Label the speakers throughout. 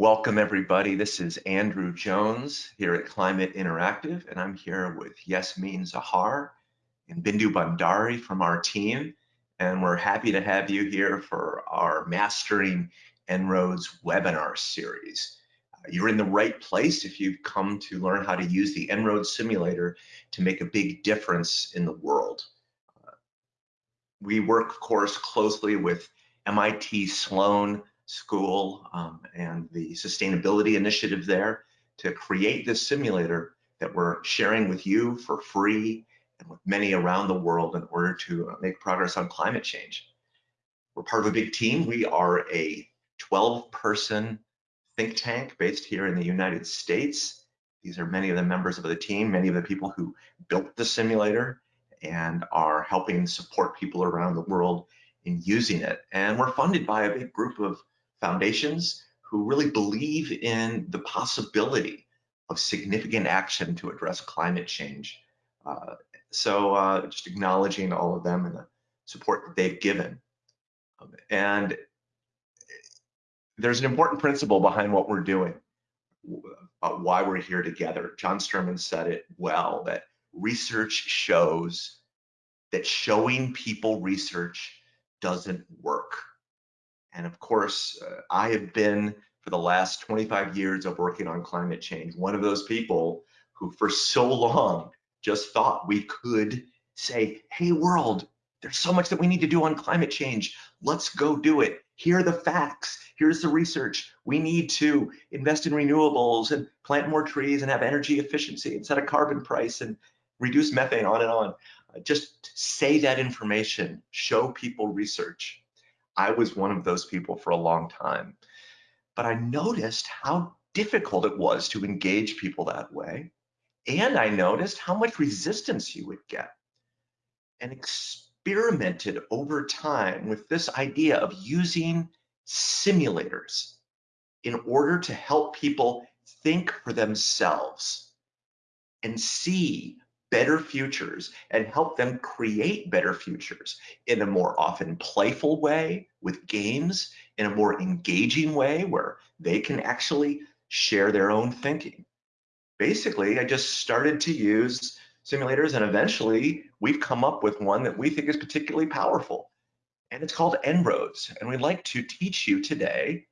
Speaker 1: Welcome everybody. This is Andrew Jones here at Climate Interactive, and I'm here with Yasmin Zahar and Bindu Bandari from our team. And we're happy to have you here for our Mastering En-ROADS webinar series. Uh, you're in the right place if you've come to learn how to use the En-ROADS simulator to make a big difference in the world. Uh, we work, of course, closely with MIT Sloan School um, and the sustainability initiative there to create this simulator that we're sharing with you for free and with many around the world in order to uh, make progress on climate change. We're part of a big team. We are a 12 person think tank based here in the United States. These are many of the members of the team, many of the people who built the simulator and are helping support people around the world in using it. And we're funded by a big group of foundations who really believe in the possibility of significant action to address climate change. Uh, so uh, just acknowledging all of them and the support that they've given. Um, and there's an important principle behind what we're doing, about why we're here together. John Sterman said it well, that research shows that showing people research doesn't work. And of course, uh, I have been for the last 25 years of working on climate change, one of those people who for so long just thought we could say, hey world, there's so much that we need to do on climate change. Let's go do it. Here are the facts. Here's the research. We need to invest in renewables and plant more trees and have energy efficiency and set a carbon price and reduce methane on and on. Uh, just say that information, show people research. I was one of those people for a long time. But I noticed how difficult it was to engage people that way. And I noticed how much resistance you would get and experimented over time with this idea of using simulators in order to help people think for themselves and see better futures and help them create better futures in a more often playful way with games, in a more engaging way where they can actually share their own thinking. Basically, I just started to use simulators and eventually we've come up with one that we think is particularly powerful and it's called En-ROADS. And we'd like to teach you today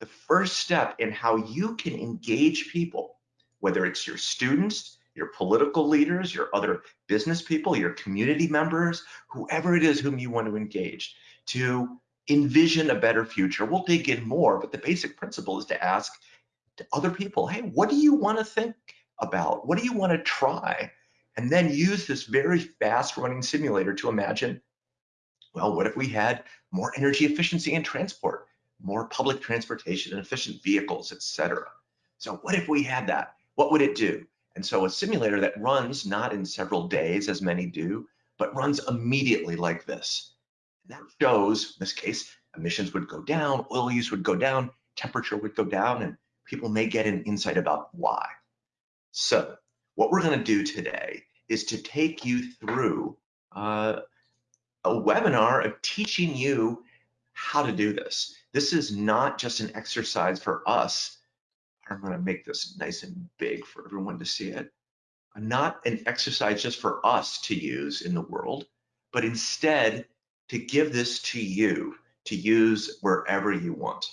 Speaker 1: the first step in how you can engage people, whether it's your students, your political leaders, your other business people, your community members, whoever it is whom you want to engage to envision a better future. We'll dig in more, but the basic principle is to ask to other people, hey, what do you want to think about? What do you want to try? And then use this very fast running simulator to imagine, well, what if we had more energy efficiency in transport, more public transportation and efficient vehicles, et cetera? So what if we had that? What would it do? And so a simulator that runs not in several days as many do, but runs immediately like this. That shows, in this case, emissions would go down, oil use would go down, temperature would go down, and people may get an insight about why. So what we're gonna do today is to take you through uh, a webinar of teaching you how to do this. This is not just an exercise for us I'm going to make this nice and big for everyone to see it. Not an exercise just for us to use in the world, but instead to give this to you to use wherever you want.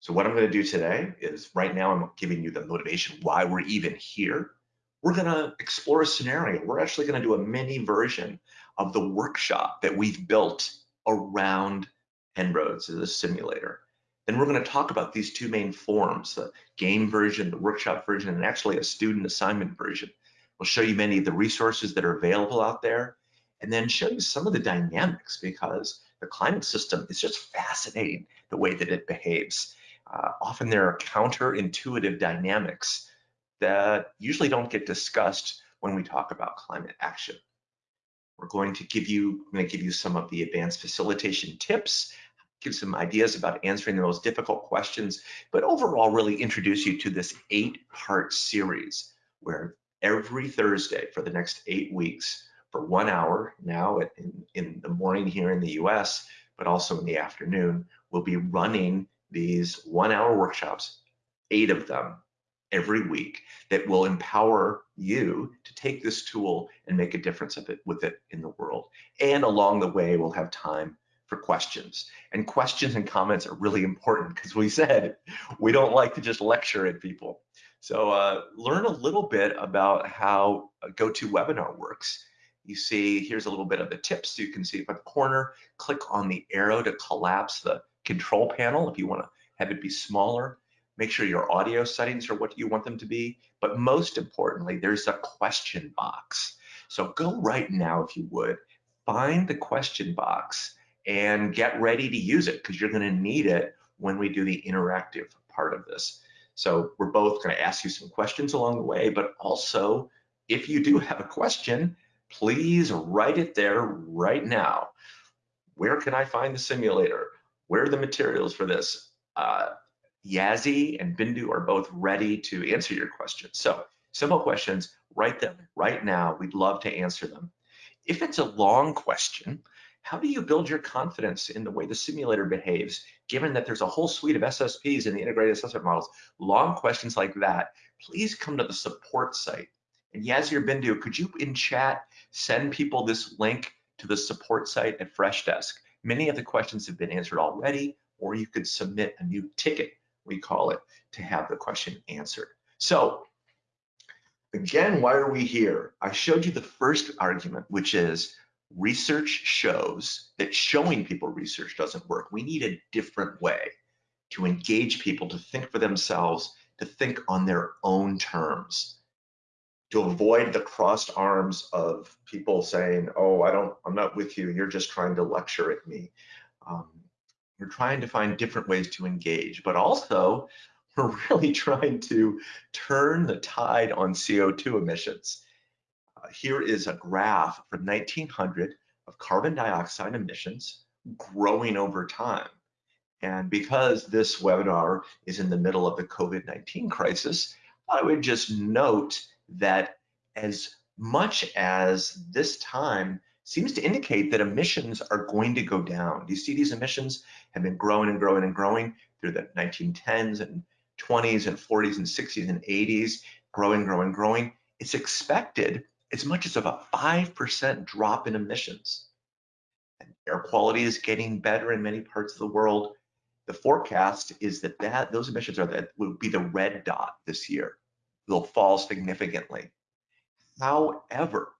Speaker 1: So what I'm going to do today is right now I'm giving you the motivation why we're even here. We're going to explore a scenario. We're actually going to do a mini version of the workshop that we've built around En-ROADS as a simulator. Then we're going to talk about these two main forms, the game version, the workshop version, and actually a student assignment version. We'll show you many of the resources that are available out there, and then show you some of the dynamics because the climate system is just fascinating the way that it behaves. Uh, often there are counterintuitive dynamics that usually don't get discussed when we talk about climate action. We're going to give you, I'm going to give you some of the advanced facilitation tips give some ideas about answering the most difficult questions, but overall really introduce you to this eight part series where every Thursday for the next eight weeks for one hour now in, in the morning here in the US, but also in the afternoon, we'll be running these one hour workshops eight of them every week that will empower you to take this tool and make a difference of it with it in the world. And along the way, we'll have time for questions. And questions and comments are really important because we said we don't like to just lecture at people. So uh, learn a little bit about how GoToWebinar works. You see, here's a little bit of the tips. So You can see at the corner, click on the arrow to collapse the control panel if you want to have it be smaller. Make sure your audio settings are what you want them to be. But most importantly, there's a question box. So go right now, if you would, find the question box and get ready to use it because you're going to need it when we do the interactive part of this. So we're both going to ask you some questions along the way, but also if you do have a question, please write it there right now. Where can I find the simulator? Where are the materials for this? Uh, Yazzie and Bindu are both ready to answer your questions. So simple questions, write them right now. We'd love to answer them. If it's a long question, how do you build your confidence in the way the simulator behaves, given that there's a whole suite of SSPs in the integrated assessment models? Long questions like that, please come to the support site. And Yazzie or Bindu, could you in chat send people this link to the support site at Freshdesk? Many of the questions have been answered already, or you could submit a new ticket, we call it, to have the question answered. So again, why are we here? I showed you the first argument, which is research shows that showing people research doesn't work. We need a different way to engage people to think for themselves, to think on their own terms, to avoid the crossed arms of people saying, oh, I don't, I'm not with you, you're just trying to lecture at me. Um, we're trying to find different ways to engage, but also we're really trying to turn the tide on CO2 emissions here is a graph from 1900 of carbon dioxide emissions growing over time. And because this webinar is in the middle of the COVID-19 crisis, I would just note that as much as this time seems to indicate that emissions are going to go down. Do you see these emissions have been growing and growing and growing through the 1910s and 20s and 40s and 60s and 80s, growing, growing, growing. It's expected as much as of a 5% drop in emissions. And air quality is getting better in many parts of the world. The forecast is that, that those emissions are that will be the red dot this year. They'll fall significantly. However,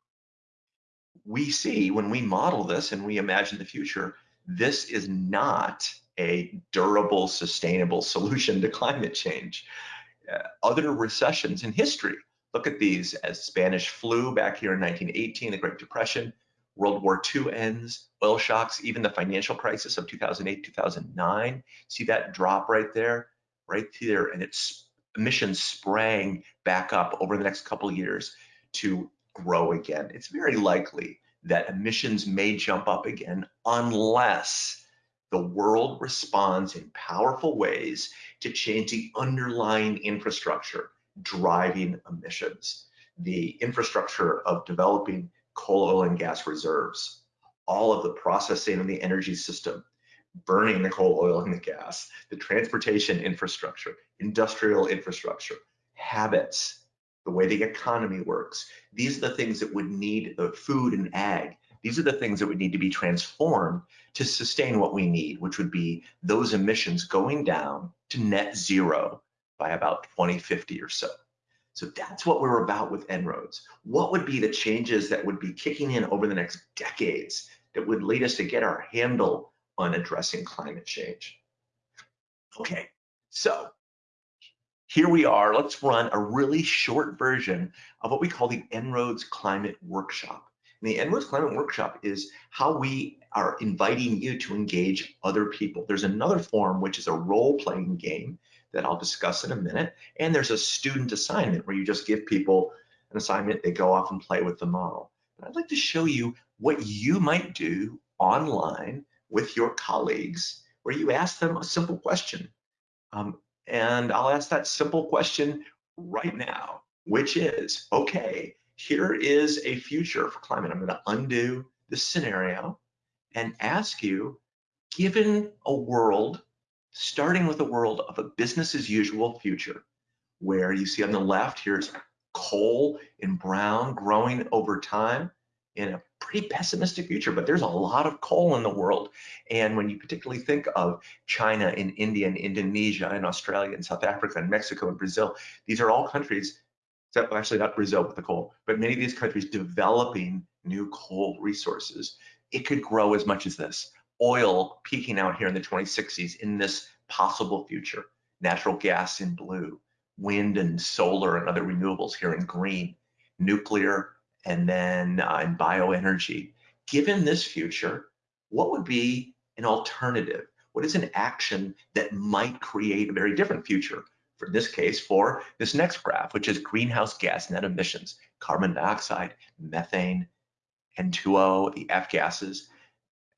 Speaker 1: we see when we model this and we imagine the future, this is not a durable, sustainable solution to climate change. Uh, other recessions in history Look at these as Spanish flu back here in 1918, the Great Depression, World War II ends, oil shocks, even the financial crisis of 2008, 2009. See that drop right there, right there, and its emissions sprang back up over the next couple of years to grow again. It's very likely that emissions may jump up again unless the world responds in powerful ways to change the underlying infrastructure driving emissions, the infrastructure of developing coal, oil, and gas reserves, all of the processing of the energy system, burning the coal, oil, and the gas, the transportation infrastructure, industrial infrastructure, habits, the way the economy works. These are the things that would need the food and ag. These are the things that would need to be transformed to sustain what we need, which would be those emissions going down to net zero by about 2050 or so. So that's what we're about with En-ROADS. What would be the changes that would be kicking in over the next decades that would lead us to get our handle on addressing climate change? Okay, so here we are. Let's run a really short version of what we call the En-ROADS Climate Workshop. And the En-ROADS Climate Workshop is how we are inviting you to engage other people. There's another form, which is a role-playing game that I'll discuss in a minute. And there's a student assignment where you just give people an assignment, they go off and play with the model. But I'd like to show you what you might do online with your colleagues where you ask them a simple question. Um, and I'll ask that simple question right now, which is, okay, here is a future for climate. I'm gonna undo this scenario and ask you, given a world starting with a world of a business as usual future, where you see on the left, here's coal in brown growing over time in a pretty pessimistic future, but there's a lot of coal in the world. And when you particularly think of China and India and Indonesia and Australia and South Africa and Mexico and Brazil, these are all countries, except actually not Brazil with the coal, but many of these countries developing new coal resources. It could grow as much as this. Oil peaking out here in the 2060s in this possible future. Natural gas in blue, wind and solar and other renewables here in green, nuclear and then uh, in bioenergy. Given this future, what would be an alternative? What is an action that might create a very different future? For this case, for this next graph, which is greenhouse gas net emissions, carbon dioxide, methane, N2O, the F gases,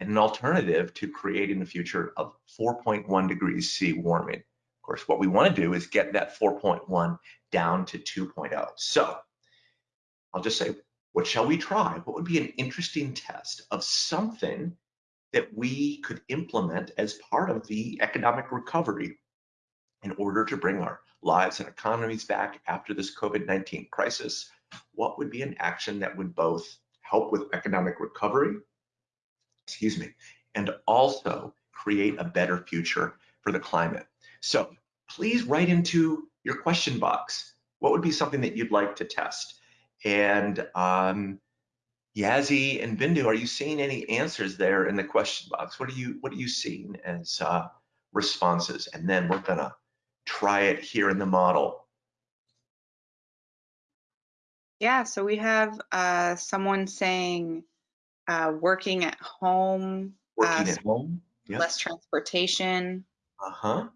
Speaker 1: and an alternative to creating a future of 4.1 degrees C warming. Of course, what we want to do is get that 4.1 down to 2.0. So I'll just say what shall we try? What would be an interesting test of something that we could implement as part of the economic recovery in order to bring our lives and economies back after this COVID-19 crisis? What would be an action that would both help with economic recovery, excuse me, and also create a better future for the climate? So please write into your question box, what would be something that you'd like to test? And um, Yazzie and Bindu, are you seeing any answers there in the question box? What are you What are you seeing as uh, responses? And then we're gonna try it here in the model.
Speaker 2: Yeah, so we have uh, someone saying uh, working at home,
Speaker 1: working uh, at home,
Speaker 2: yep. less transportation.
Speaker 1: Uh huh.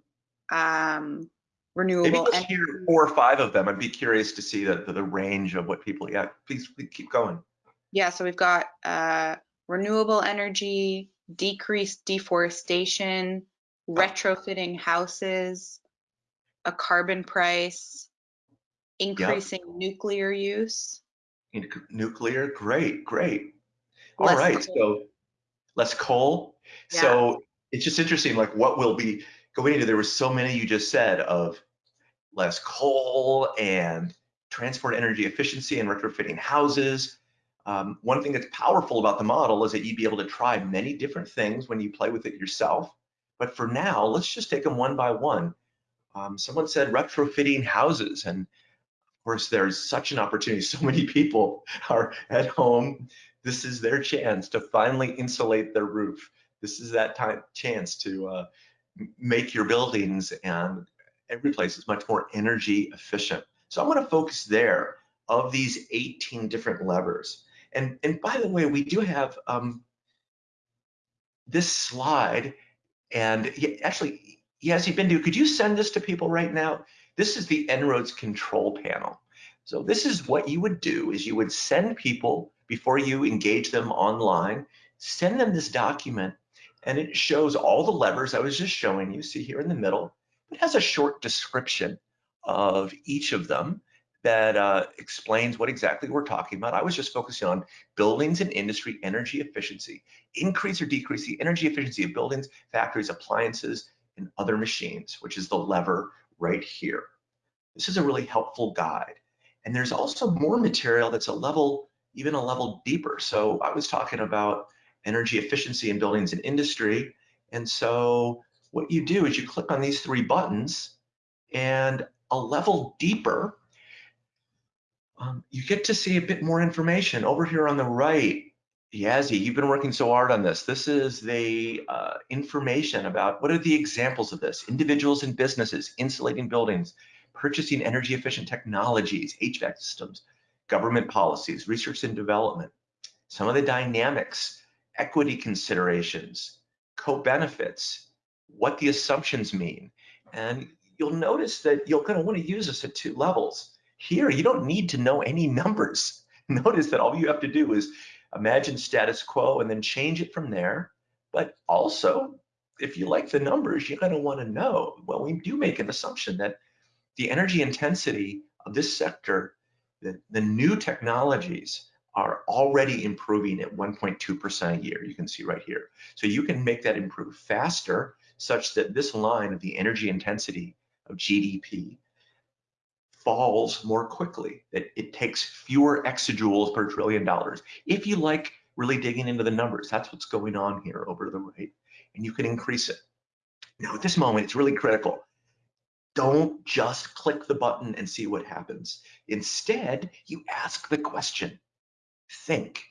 Speaker 2: Um, renewable
Speaker 1: Maybe hear four or five of them. I'd be curious to see the, the, the range of what people, yeah, please, please keep going.
Speaker 2: Yeah, so we've got uh, renewable energy, decreased deforestation, retrofitting houses, a carbon price, increasing yep. nuclear use.
Speaker 1: Nuclear, great, great. All less right, coal. so less coal. Yeah. So it's just interesting, like what will be going into, there were so many you just said of less coal and transport energy efficiency and retrofitting houses. Um, one thing that's powerful about the model is that you'd be able to try many different things when you play with it yourself. But for now, let's just take them one by one. Um, someone said retrofitting houses, and course, there's such an opportunity. So many people are at home. This is their chance to finally insulate their roof. This is that time chance to uh, make your buildings and every place is much more energy efficient. So I want to focus there of these 18 different levers. And, and by the way, we do have um, this slide and actually, Yazzie Bindu, could you send this to people right now? This is the En-ROADS control panel. So this is what you would do is you would send people before you engage them online, send them this document and it shows all the levers I was just showing you. See here in the middle, it has a short description of each of them that uh, explains what exactly we're talking about. I was just focusing on buildings and industry energy efficiency, increase or decrease the energy efficiency of buildings, factories, appliances, and other machines, which is the lever right here. This is a really helpful guide. And there's also more material that's a level, even a level deeper. So I was talking about energy efficiency in buildings and industry. And so what you do is you click on these three buttons and a level deeper, um, you get to see a bit more information. Over here on the right, Yazzie, you've been working so hard on this. This is the uh, information about what are the examples of this? Individuals and businesses insulating buildings, purchasing energy efficient technologies, HVAC systems, government policies, research and development, some of the dynamics equity considerations, co-benefits, what the assumptions mean. And you'll notice that you're to want to use this at two levels. Here, you don't need to know any numbers. Notice that all you have to do is imagine status quo and then change it from there. But also, if you like the numbers, you're going to want to know, well, we do make an assumption that the energy intensity of this sector, the, the new technologies, are already improving at 1.2% a year. You can see right here. So you can make that improve faster. such that this line of the energy intensity of GDP falls more quickly, that it takes fewer exajoules per trillion dollars. If you like really digging into the numbers, that's what's going on here over the right, and you can increase it. Now at this moment, it's really critical. Don't just click the button and see what happens. Instead, you ask the question, think,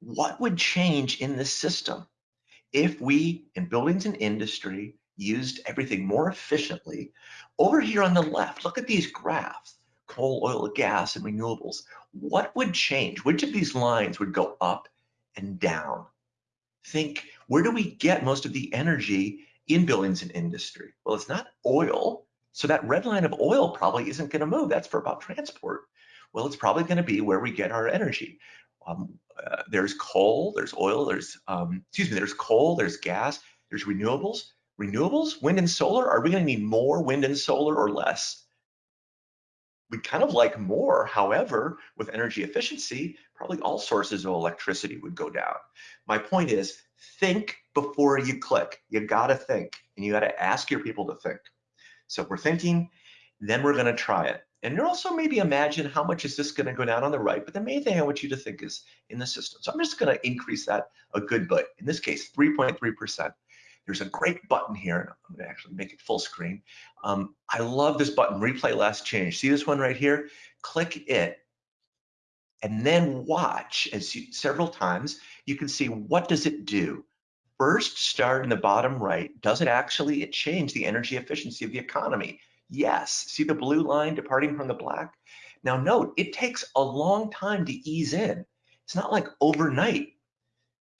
Speaker 1: what would change in this system if we, in buildings and industry, used everything more efficiently? Over here on the left, look at these graphs, coal, oil, gas, and renewables. What would change? Which of these lines would go up and down? Think, where do we get most of the energy in buildings and industry? Well, it's not oil. So that red line of oil probably isn't going to move. That's for about transport. Well, it's probably going to be where we get our energy. Um, uh, there's coal, there's oil, there's, um, excuse me, there's coal, there's gas, there's renewables. Renewables, wind and solar, are we going to need more wind and solar or less? We'd kind of like more. However, with energy efficiency, probably all sources of electricity would go down. My point is think before you click. You got to think and you got to ask your people to think. So we're thinking, then we're going to try it. And you're also maybe imagine how much is this going to go down on the right, but the main thing I want you to think is in the system. So I'm just going to increase that a good bit. In this case, 3.3%. There's a great button here, I'm to actually make it full screen. Um, I love this button, replay last change. See this one right here? Click it, and then watch as you, several times. You can see what does it do. First, start in the bottom right. Does it actually change the energy efficiency of the economy? Yes. See the blue line departing from the black? Now note, it takes a long time to ease in. It's not like overnight.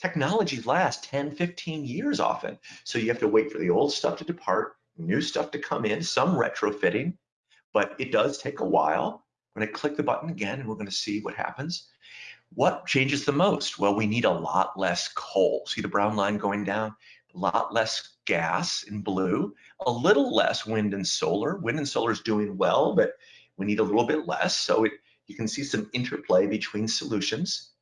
Speaker 1: Technologies lasts 10, 15 years often. So you have to wait for the old stuff to depart, new stuff to come in, some retrofitting, but it does take a while. I'm gonna click the button again and we're gonna see what happens. What changes the most? Well, we need a lot less coal. See the brown line going down? A lot less gas in blue, a little less wind and solar. Wind and solar is doing well, but we need a little bit less. So it, you can see some interplay between solutions.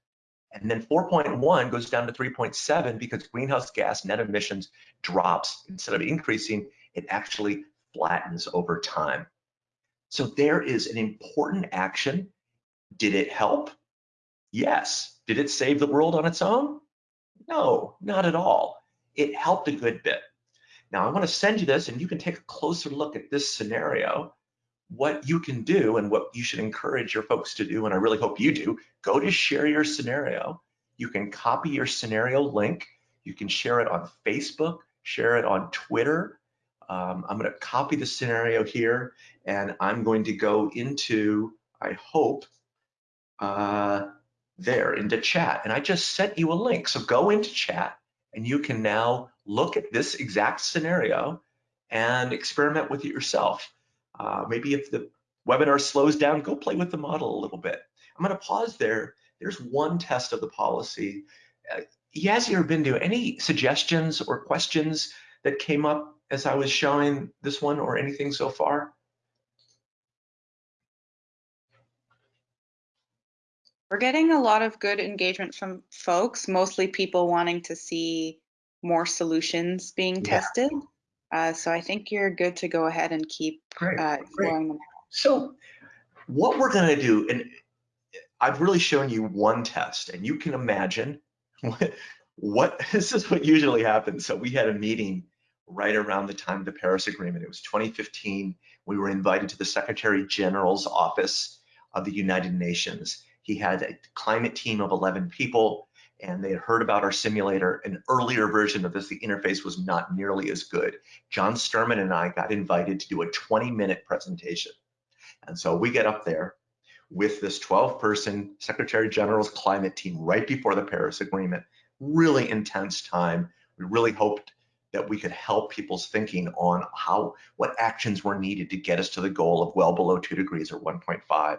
Speaker 1: And then 4.1 goes down to 3.7 because greenhouse gas net emissions drops. Instead of increasing, it actually flattens over time. So there is an important action. Did it help? Yes. Did it save the world on its own? No, not at all. It helped a good bit. Now I want to send you this and you can take a closer look at this scenario, what you can do and what you should encourage your folks to do, and I really hope you do, go to share your scenario. You can copy your scenario link. You can share it on Facebook, share it on Twitter. Um, I'm going to copy the scenario here and I'm going to go into, I hope, uh, there into chat. And I just sent you a link. So go into chat and you can now look at this exact scenario and experiment with it yourself. Uh, maybe if the webinar slows down, go play with the model a little bit. I'm going to pause there. There's one test of the policy. Uh, Yazzie or Bindu, any suggestions or questions that came up as I was showing this one or anything so far?
Speaker 2: We're getting a lot of good engagement from folks, mostly people wanting to see more solutions being
Speaker 1: Yeah.
Speaker 2: tested. Uh, so I think you're good to go ahead and keep
Speaker 1: Great,
Speaker 2: uh,
Speaker 1: great.
Speaker 2: them.
Speaker 1: So what we're going to do, and I've really shown you one test, and you can imagine what, what this is what usually happens. So we had a meeting right around the time of the Paris Agreement. It was 2015. We were invited to the Secretary General's office of the United Nations. He had a climate team of 11 people, and they had heard about our simulator. An earlier version of this, the interface was not nearly as good. John Sterman and I got invited to do a 20 minute presentation. And so we get up there with this 12 person Secretary General's climate team right before the Paris Agreement. Really intense time. We really hoped that we could help people's thinking on how, what actions were needed to get us to the goal of well below two degrees or 1.5.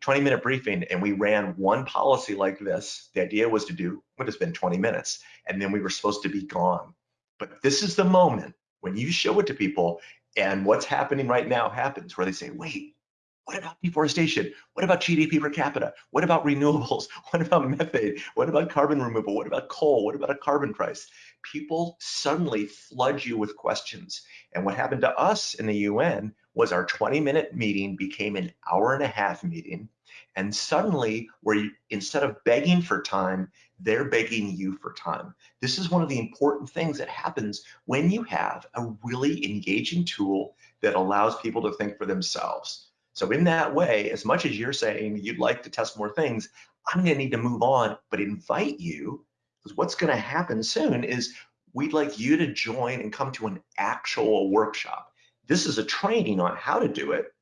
Speaker 1: 20 minute briefing and we ran one policy like this. The idea was to do what has been 20 minutes and then we were supposed to be gone. But this is the moment when you show it to people and what's happening right now happens where they say, wait, What about deforestation? What about GDP per capita? What about renewables? What about methane? What about carbon removal? What about coal? What about a carbon price? People suddenly flood you with questions. And what happened to us in the UN was our 20 minute meeting became an hour and a half meeting. And suddenly, where you, instead of begging for time, they're begging you for time. This is one of the important things that happens when you have a really engaging tool that allows people to think for themselves. So in that way, as much as you're saying you'd like to test more things, I'm gonna need to move on, but invite you, because what's gonna happen soon is we'd like you to join and come to an actual workshop. This is a training on how to do it,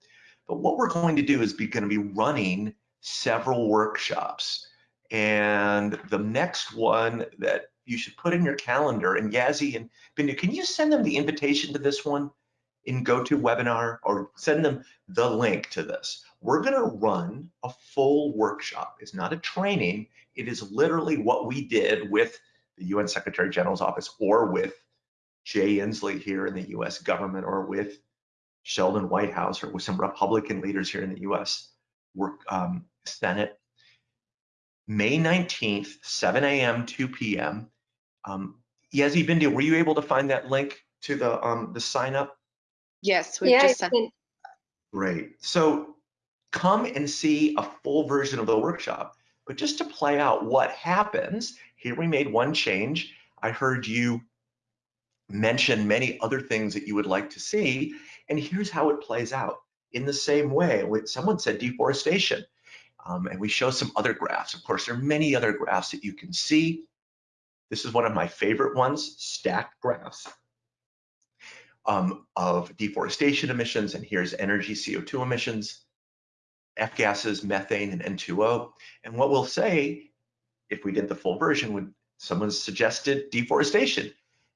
Speaker 1: but what we're going to do is be gonna be running several workshops. And the next one that you should put in your calendar, and Yazzie and Bindu, can you send them the invitation to this one in GoToWebinar or send them the link to this? We're gonna run a full workshop. It's not a training. It is literally what we did with the UN Secretary General's office or with Jay Inslee here in the US government or with Sheldon Whitehouse or with some Republican leaders here in the US work, um, Senate May 19th, 7 a.m., 2 p.m. Um, Yazzie Bindu, were you able to find that link to the um, the sign up?
Speaker 2: Yes, we
Speaker 3: Yeah,
Speaker 2: just sent.
Speaker 1: Great. So come and see a full version of the workshop. But just to play out what happens, here we made one change. I heard you mention many other things that you would like to see. And here's how it plays out. In the same way, when someone said deforestation, um, and we show some other graphs. Of course, there are many other graphs that you can see. This is one of my favorite ones, stacked graphs um, of deforestation emissions. And here's energy CO2 emissions, F gases, methane, and N2O. And what we'll say, if we did the full version, would someone suggested deforestation.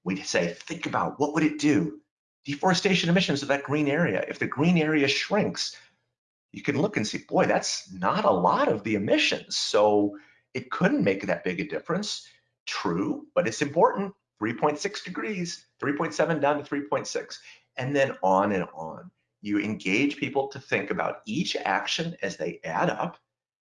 Speaker 1: We'd say, think about what would it do? Deforestation emissions of that green area. If the green area shrinks, you can look and see, boy, that's not a lot of the emissions. So it couldn't make that big a difference. True, but it's important. 3.6 degrees, 3.7 down to 3.6, and then on and on. You engage people to think about each action as they add up.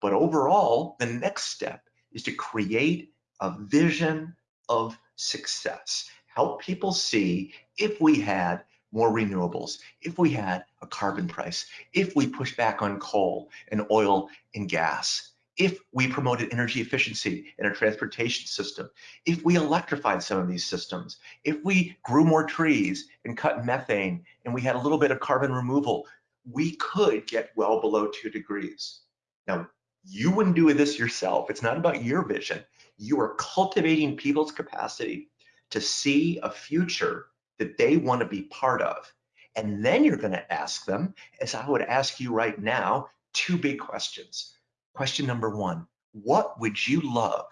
Speaker 1: But overall, the next step is to create a vision of success. Help people see if we had more renewables, if we had a carbon price, if we push back on coal and oil and gas, if we promoted energy efficiency in our transportation system, if we electrified some of these systems, if we grew more trees and cut methane and we had a little bit of carbon removal, we could get well below two degrees. Now, you wouldn't do this yourself. It's not about your vision. You are cultivating people's capacity to see a future that they want to be part of. And then you're going to ask them, as I would ask you right now, two big questions. Question number one What would you love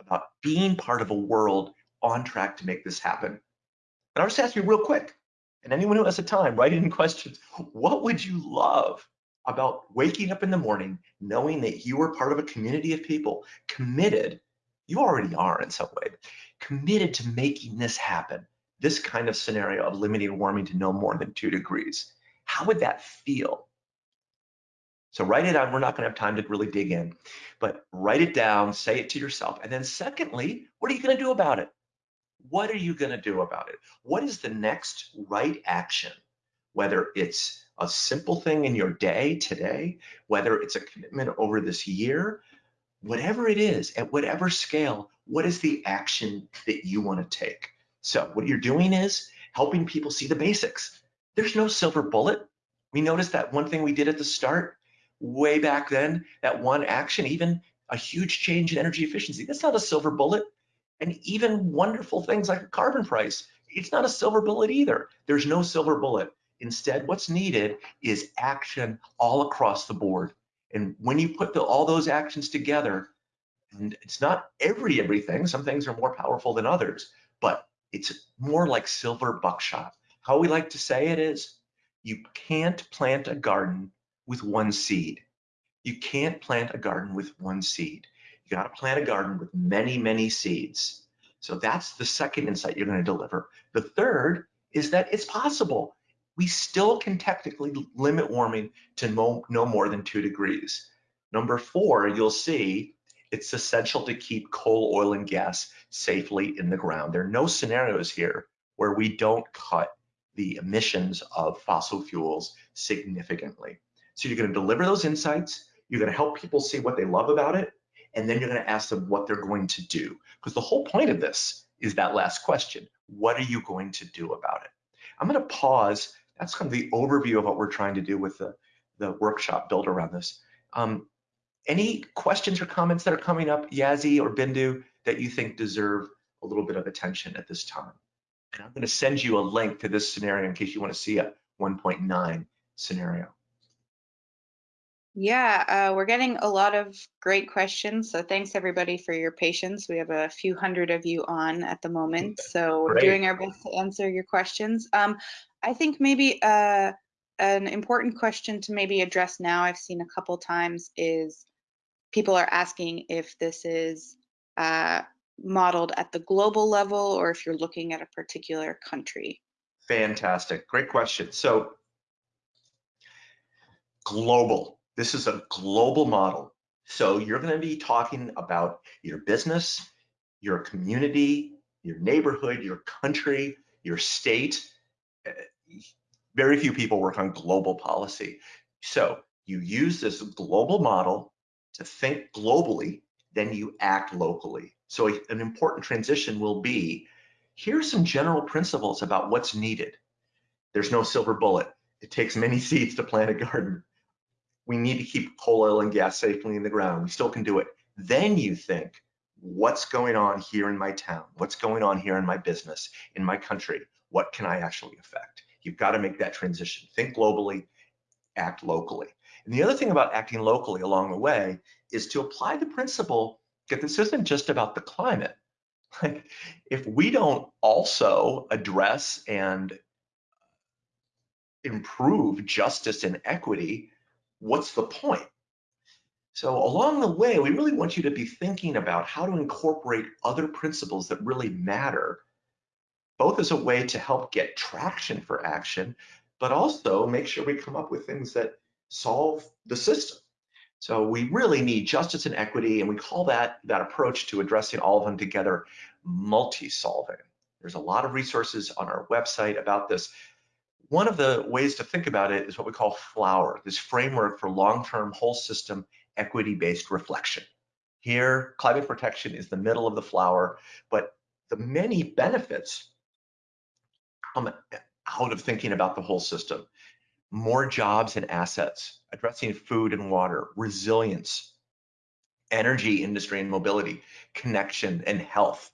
Speaker 1: about being part of a world on track to make this happen? And I'll just ask you real quick, and anyone who has the time, write in questions. What would you love about waking up in the morning knowing that you are part of a community of people committed? You already are in some way, committed to making this happen this kind of scenario of limiting warming to no more than two degrees. How would that feel? So write it down. We're not going to have time to really dig in, but write it down, say it to yourself. And then secondly, what are you going to do about it? What are you going to do about it? What is the next right action? Whether it's a simple thing in your day today, whether it's a commitment over this year, whatever it is, at whatever scale, what is the action that you want to take? So what you're doing is helping people see the basics. There's no silver bullet. We noticed that one thing we did at the start, way back then, that one action, even a huge change in energy efficiency, that's not a silver bullet. And even wonderful things like a carbon price, it's not a silver bullet either. There's no silver bullet. Instead, what's needed is action all across the board. And when you put the, all those actions together, and it's not every everything, some things are more powerful than others, but it's more like silver buckshot. How we like to say it is, you can't plant a garden with one seed. You can't plant a garden with one seed. You got to plant a garden with many, many seeds. So that's the second insight you're going to deliver. The third is that it's possible. We still can technically limit warming to no, no more than two degrees. Number four, you'll see it's essential to keep coal, oil, and gas safely in the ground. There are no scenarios here where we don't cut the emissions of fossil fuels significantly. So you're going to deliver those insights, you're going to help people see what they love about it, and then you're going to ask them what they're going to do. Because the whole point of this is that last question. What are you going to do about it? I'm going to pause. That's kind of the overview of what we're trying to do with the, the workshop built around this. Um, any questions or comments that are coming up, Yazzie or Bindu, that you think deserve a little bit of attention at this time? And I'm going to send you a link to this scenario in case you want to see a 1.9 scenario.
Speaker 2: Yeah, uh, we're getting a lot of great questions. So thanks everybody for your patience. We have a few hundred of you on at the moment. So we're doing our best to answer your questions. Um, I think maybe uh, an important question to maybe address now, I've seen a couple times, is people are asking if this is uh, modeled at the global level or if you're looking at a particular country.
Speaker 1: Fantastic, great question. So global this is a global model. So you're going to be talking about your business, your community, your neighborhood, your country, your state. Eh, very few people work on global policy. So you use this global model to think globally, then you act locally. So an important transition will be, here's some general principles about what's needed. There's no silver bullet. It takes many seeds to plant a garden we need to keep coal, oil, and gas safely in the ground. We still can do it. Then you think, what's going on here in my town? What's going on here in my business, in my country? What can I actually affect? You've got to make that transition. Think globally, act locally. And the other thing about acting locally along the way is to apply the principle that this isn't just about the climate. Like if we don't also address and improve justice and equity, what's the point? So along the way, we really want you to be thinking about how to incorporate other principles that really matter, both as a way to help get traction for action, but also make sure we come up with things that solve the system. So we really need justice and equity, and we call that, that approach to addressing all of them together multi-solving. There's a lot of resources on our website about this. One of the ways to think about it is what we call FLOWER, this framework for long-term whole system equity-based reflection. Here, climate protection is the middle of the flower, but the many benefits come out of thinking about the whole system. More jobs and assets, addressing food and water, resilience, energy industry and mobility, connection and health,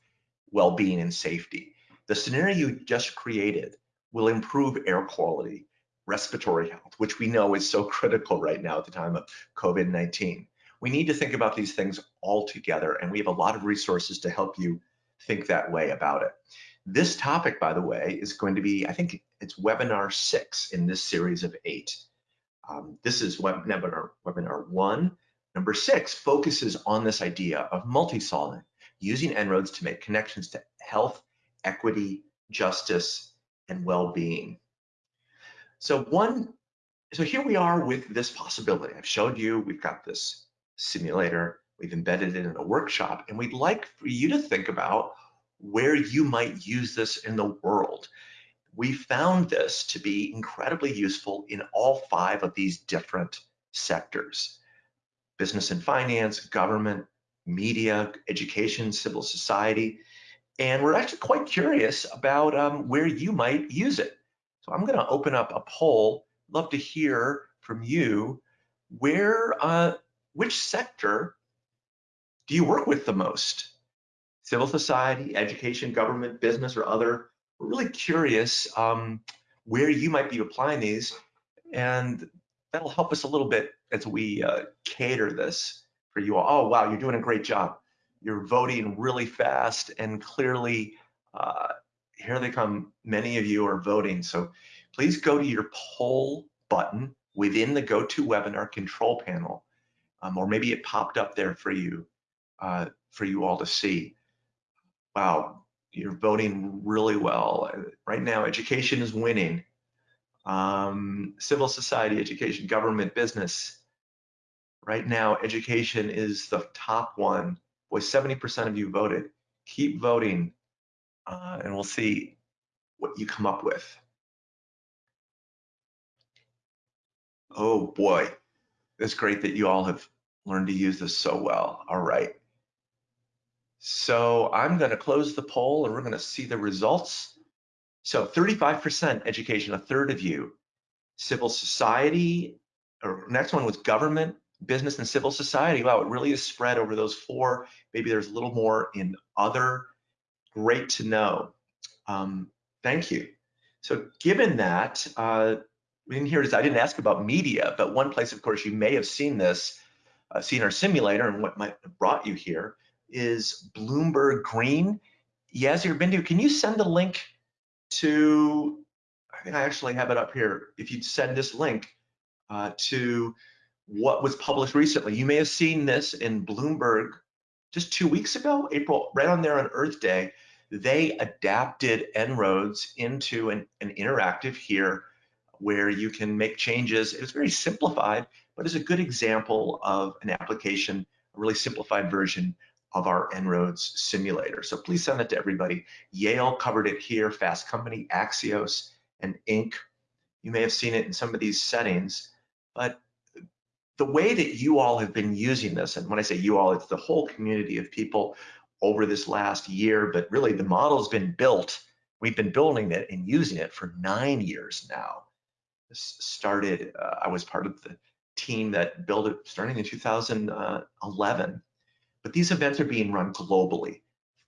Speaker 1: well-being and safety. The scenario you just created will improve air quality, respiratory health, which we know is so critical right now at the time of COVID-19. We need to think about these things all together, and we have a lot of resources to help you think that way about it. This topic, by the way, is going to be, I think it's webinar six in this series of eight. Um, this is webinar, webinar one. Number six focuses on this idea of multi-solving, using En-ROADS to make connections to health, equity, justice, and well-being. So one, so here we are with this possibility. I've showed you, we've got this simulator, we've embedded it in a workshop, and we'd like for you to think about where you might use this in the world. We found this to be incredibly useful in all five of these different sectors. Business and finance, government, media, education, civil society, and we're actually quite curious about um, where you might use it. So I'm going to open up a poll. Love to hear from you. Where, uh, which sector do you work with the most? Civil society, education, government, business, or other? We're really curious um, where you might be applying these, and that'll help us a little bit as we uh, cater this for you all. Oh, wow, you're doing a great job you're voting really fast and clearly uh, here they come many of you are voting so please go to your poll button within the GoToWebinar control panel um, or maybe it popped up there for you uh, for you all to see wow you're voting really well right now education is winning Um, civil society, education, government, business. Right now, education is the top one. Boy, 70% of you voted. Keep voting, uh, and we'll see what you come up with. Oh boy, it's great that you all have learned to use this so well. All right. So I'm going to close the poll and we're going to see the results. So 35% education, a third of you. Civil society, or next one was government, business, and civil society. Wow, it really is spread over those four. Maybe there's a little more in other. Great to know. Um, thank you. So given that, uh, we didn't hear this, I didn't ask about media, but one place, of course, you may have seen this, uh, seen our simulator and what might have brought you here is Bloomberg Green. Yazir Bindu, can you send the link to, I think I actually have it up here. If you'd send this link uh, to what was published recently, you may have seen this in Bloomberg just two weeks ago, April, right on there on Earth Day. They adapted En-ROADS into an, an interactive here where you can make changes. It's very simplified, but it's a good example of an application, a really simplified version of our En-ROADS simulator. So please send it to everybody. Yale covered it here, Fast Company, Axios, and Inc. You may have seen it in some of these settings, but the way that you all have been using this, and when I say you all, it's the whole community of people over this last year, but really the model's been built. We've been building it and using it for nine years now. This started, uh, I was part of the team that built it starting in 2011 but these events are being run globally.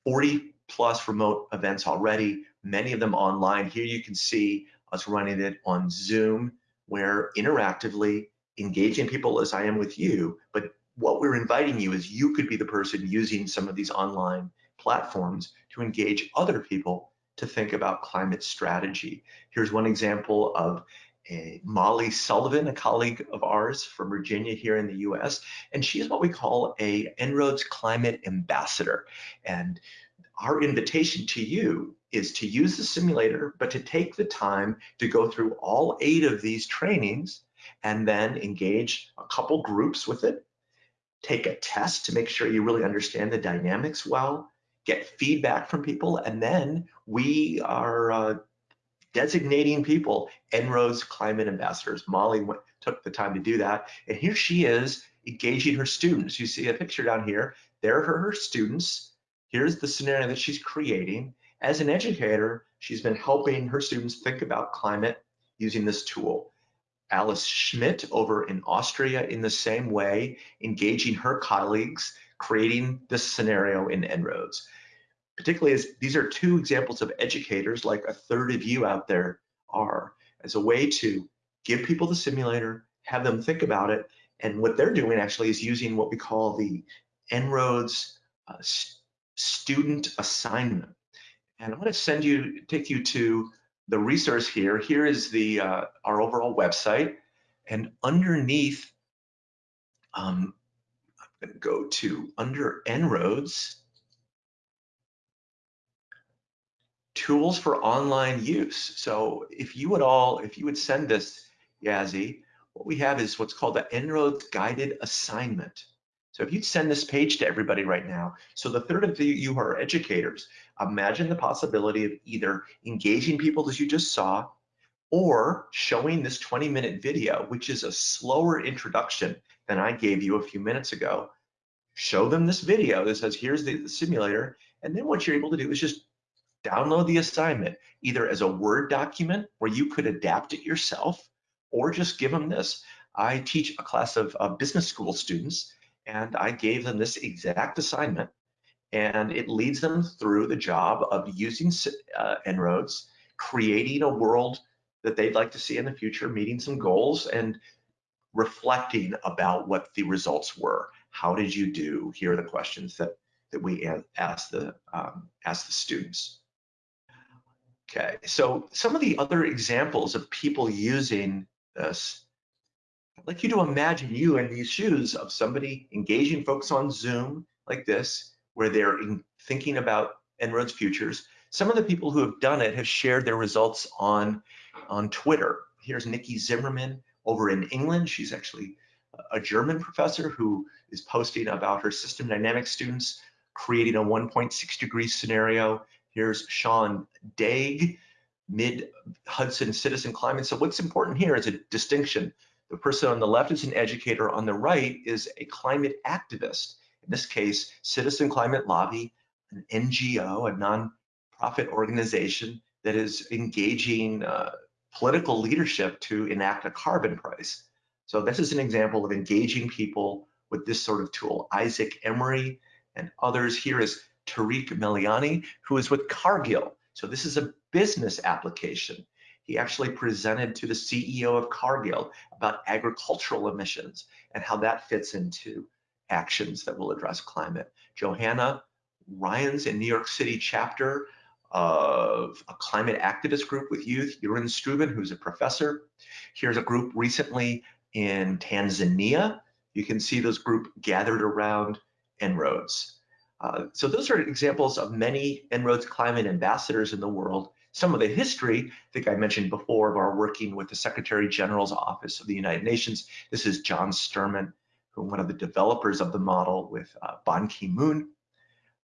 Speaker 1: 40 plus remote events already, many of them online. Here you can see us running it on Zoom, where interactively engaging people as I am with you, but what we're inviting you is you could be the person using some of these online platforms to engage other people to think about climate strategy. Here's one example of Molly Sullivan, a colleague of ours from Virginia here in the US, and she is what we call a En-ROADS Climate Ambassador. And our invitation to you is to use the simulator, but to take the time to go through all eight of these trainings and then engage a couple groups with it, take a test to make sure you really understand the dynamics well, get feedback from people, and then we are uh, designating people En-ROADS climate ambassadors. Molly went, took the time to do that. And here she is engaging her students. You see a picture down here. There are her students. Here's the scenario that she's creating. As an educator, she's been helping her students think about climate using this tool. Alice Schmidt over in Austria in the same way, engaging her colleagues, creating this scenario in En-ROADS particularly as these are two examples of educators like a third of you out there are as a way to give people the simulator, have them think about it, and what they're doing actually is using what we call the En-ROADS uh, student assignment. And I'm going to send you, take you to the resource here. Here is the uh, our overall website, and underneath, um, I'm going to go to under En-ROADS tools for online use. So if you would all, if you would send this, Yazzie, what we have is what's called the En-ROADS guided assignment. So if you'd send this page to everybody right now, so the third of you who are educators, imagine the possibility of either engaging people as you just saw, or showing this 20 minute video, which is a slower introduction than I gave you a few minutes ago. Show them this video that says, here's the, the simulator. And then what you're able to do is just download the assignment either as a Word document where you could adapt it yourself or just give them this. I teach a class of uh, business school students and I gave them this exact assignment and it leads them through the job of using uh, En-ROADS, creating a world that they'd like to see in the future, meeting some goals and reflecting about what the results were. How did you do? Here are the questions that, that we ask the, um, ask the students. Okay, so some of the other examples of people using this, I'd like you to imagine you in these shoes of somebody engaging folks on Zoom like this, where they're thinking about En-ROADS futures. Some of the people who have done it have shared their results on, on Twitter. here's Nici Zimmermann over in England. She's actually a German professor who is posting about her system dynamics students creating a 1.6 degree scenario. Here's Sean Daig, mid Hudson citizen climate. So what's important here is a distinction. The person on the left is an educator, on the right is a climate activist. In this case, Citizen Climate Lobby, an NGO, a non-profit organization that is engaging uh, political leadership to enact a carbon price. So this is an example of engaging people with this sort of tool. Isaac Emery and others here is Tariq Meliani, who is with Cargill. So this is a business application. He actually presented to the CEO of Cargill about agricultural emissions and how that fits into actions that will address climate. Johanna Ryan's in New York City chapter of a climate activist group with youth, Jeroen Struben, who's a professor. Here's a group recently in Tanzania. You can see those group gathered around En-ROADS. Uh, so those are examples of many En-ROADS climate ambassadors in the world. Some of the history, I think I mentioned before, of our working with the Secretary General's Office of the United Nations. This is John Sterman, who one of the developers of the model with uh, Ban Ki-moon,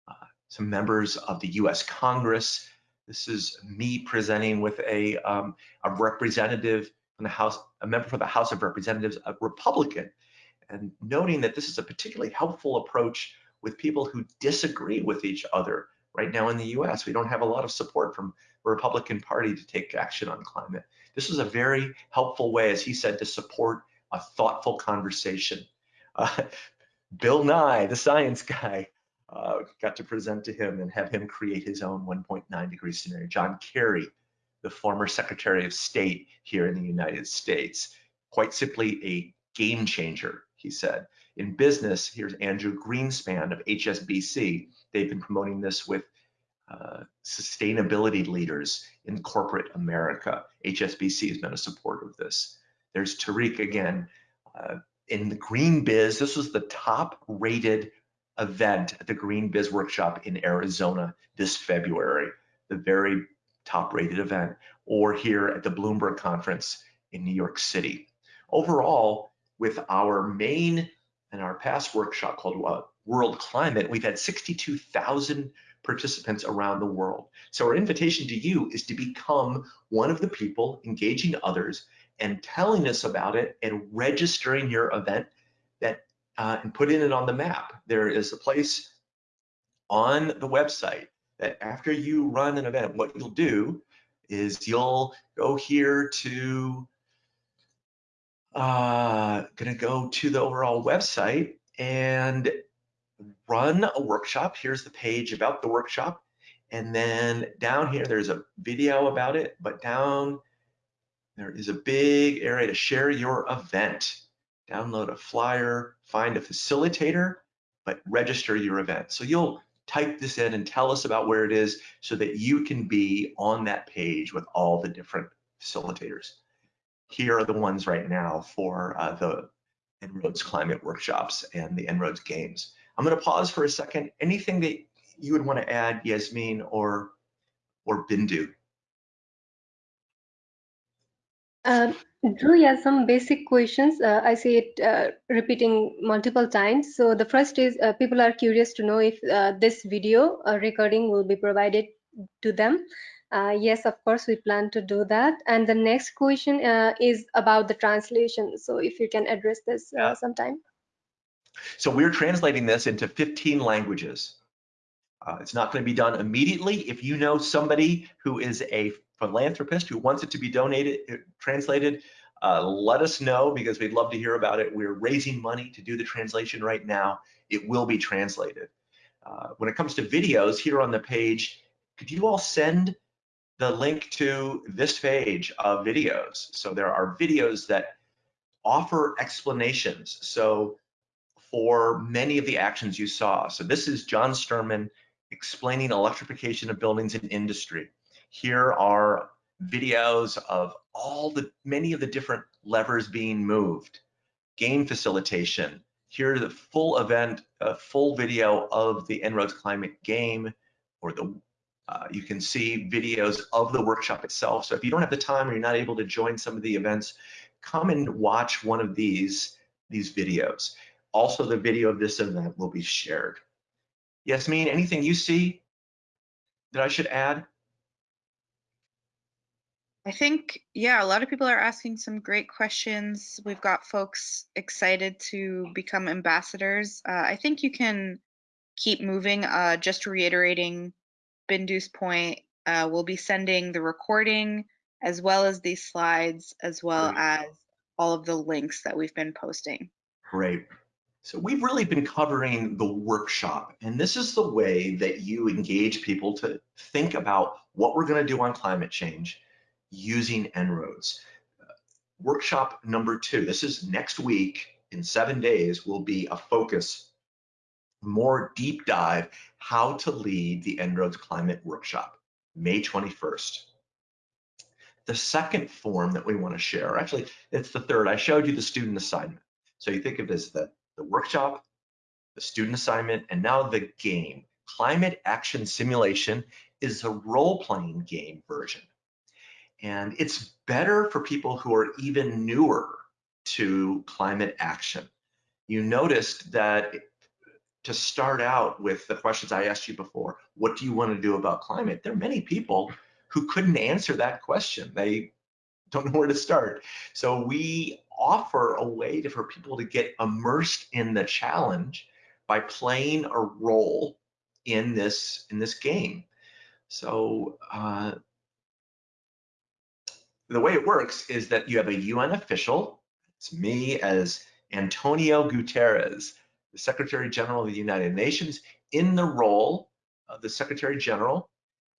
Speaker 1: uh, some members of the US Congress. This is me presenting with a, um, a representative from the House, a member for the House of Representatives, a Republican, and noting that this is a particularly helpful approach with people who disagree with each other. Right now in the US, we don't have a lot of support from the Republican Party to take action on climate. This is a very helpful way, as he said, to support a thoughtful conversation. Uh, Bill Nye, the science guy, uh, got to present to him and have him create his own 1.9 degree scenario. John Kerry, the former Secretary of State here in the United States. Quite simply a game changer, he said. In business, here's Andrew Greenspan of HSBC. They've been promoting this with uh, sustainability leaders in corporate America. HSBC has been a supporter of this. There's Tariq again. Uh, in the Green Biz, this was the top rated event at the Green Biz Workshop in Arizona this February. The very top rated event, or here at the Bloomberg conference in New York City. Overall, with our main and our past workshop called uh, World Climate, we've had 62,000 participants around the world. So our invitation to you is to become one of the people engaging others and telling us about it and registering your event that uh, and putting it on the map. There is a place on the website that after you run an event, what you'll do is you'll go here to, uh, gonna go to the overall website and run a workshop. Here's the page about the workshop. And then down here, there's a video about it, but down there is a big area to share your event. Download a flyer, find a facilitator, but register your event. So you'll type this in and tell us about where it is so that you can be on that page with all the different facilitators. Here are the ones right now for uh, the En-ROADS climate workshops and the En-ROADS games. I'm going to pause for a second. Anything that you would want to add, Yasmin or or Bindu?
Speaker 3: Um, Drew, yeah, some basic questions. Uh, I see it uh, repeating multiple times. So the first is uh, people are curious to know if uh, this video uh, recording will be provided to them. Uh, yes, of course, we plan to do that. And the next question is about the translation. So if you can address this yeah. sometime.
Speaker 1: So we're translating this into 15 languages. it's not going to be done immediately. If you know somebody who is a philanthropist who wants it to be donated, uh, translated, uh, let us know because we'd love to hear about it. We're raising money to do the translation right now. It will be translated. Uh, when it comes to videos here on the page, could you all send the link to this page of videos? So there are videos that offer explanations. So for many of the actions you saw. So this is John Sterman explaining electrification of buildings and industry. Here are videos of all the many of the different levers being moved. Game facilitation. Here the full event, a full video of the En-ROADS climate game or the Uh, you can see videos of the workshop itself. So if you don't have the time or you're not able to join some of the events, come and watch one of these, these videos. Also, the video of this event will be shared. Yasmin, anything you see that I should add?
Speaker 2: I think, yeah, a lot of people are asking some great questions. We've got folks excited to become ambassadors. Uh, I think you can keep moving. Uh, just reiterating Bindu's point, uh, we'll be sending the recording as well as these slides, as well great. as all of the links that we've been posting.
Speaker 1: Great. So we've really been covering the workshop, and this is the way that you engage people to think about what we're going to do on climate change using En-ROADS. workshop number two, this is next week in seven days, will be a focus, more deep dive, how to lead the En-ROADS climate workshop, May 21st. The second form that we want to share, actually, it's the third. I showed you the student assignment. So you think of it as the, the workshop, the student assignment, and now the game. Climate Action Simulation is a role-playing game version. And it's better for people who are even newer to climate action. You noticed that to start out with the questions I asked you before, what do you want to do about climate? There are many people who couldn't answer that question. They don't know where to start. So we offer a way to, for people to get immersed in the challenge by playing a role in this in this game. So uh, the way it works is that you have a UN official, it's me as Antonio Guterres, the Secretary General of the United Nations, in the role of the Secretary General,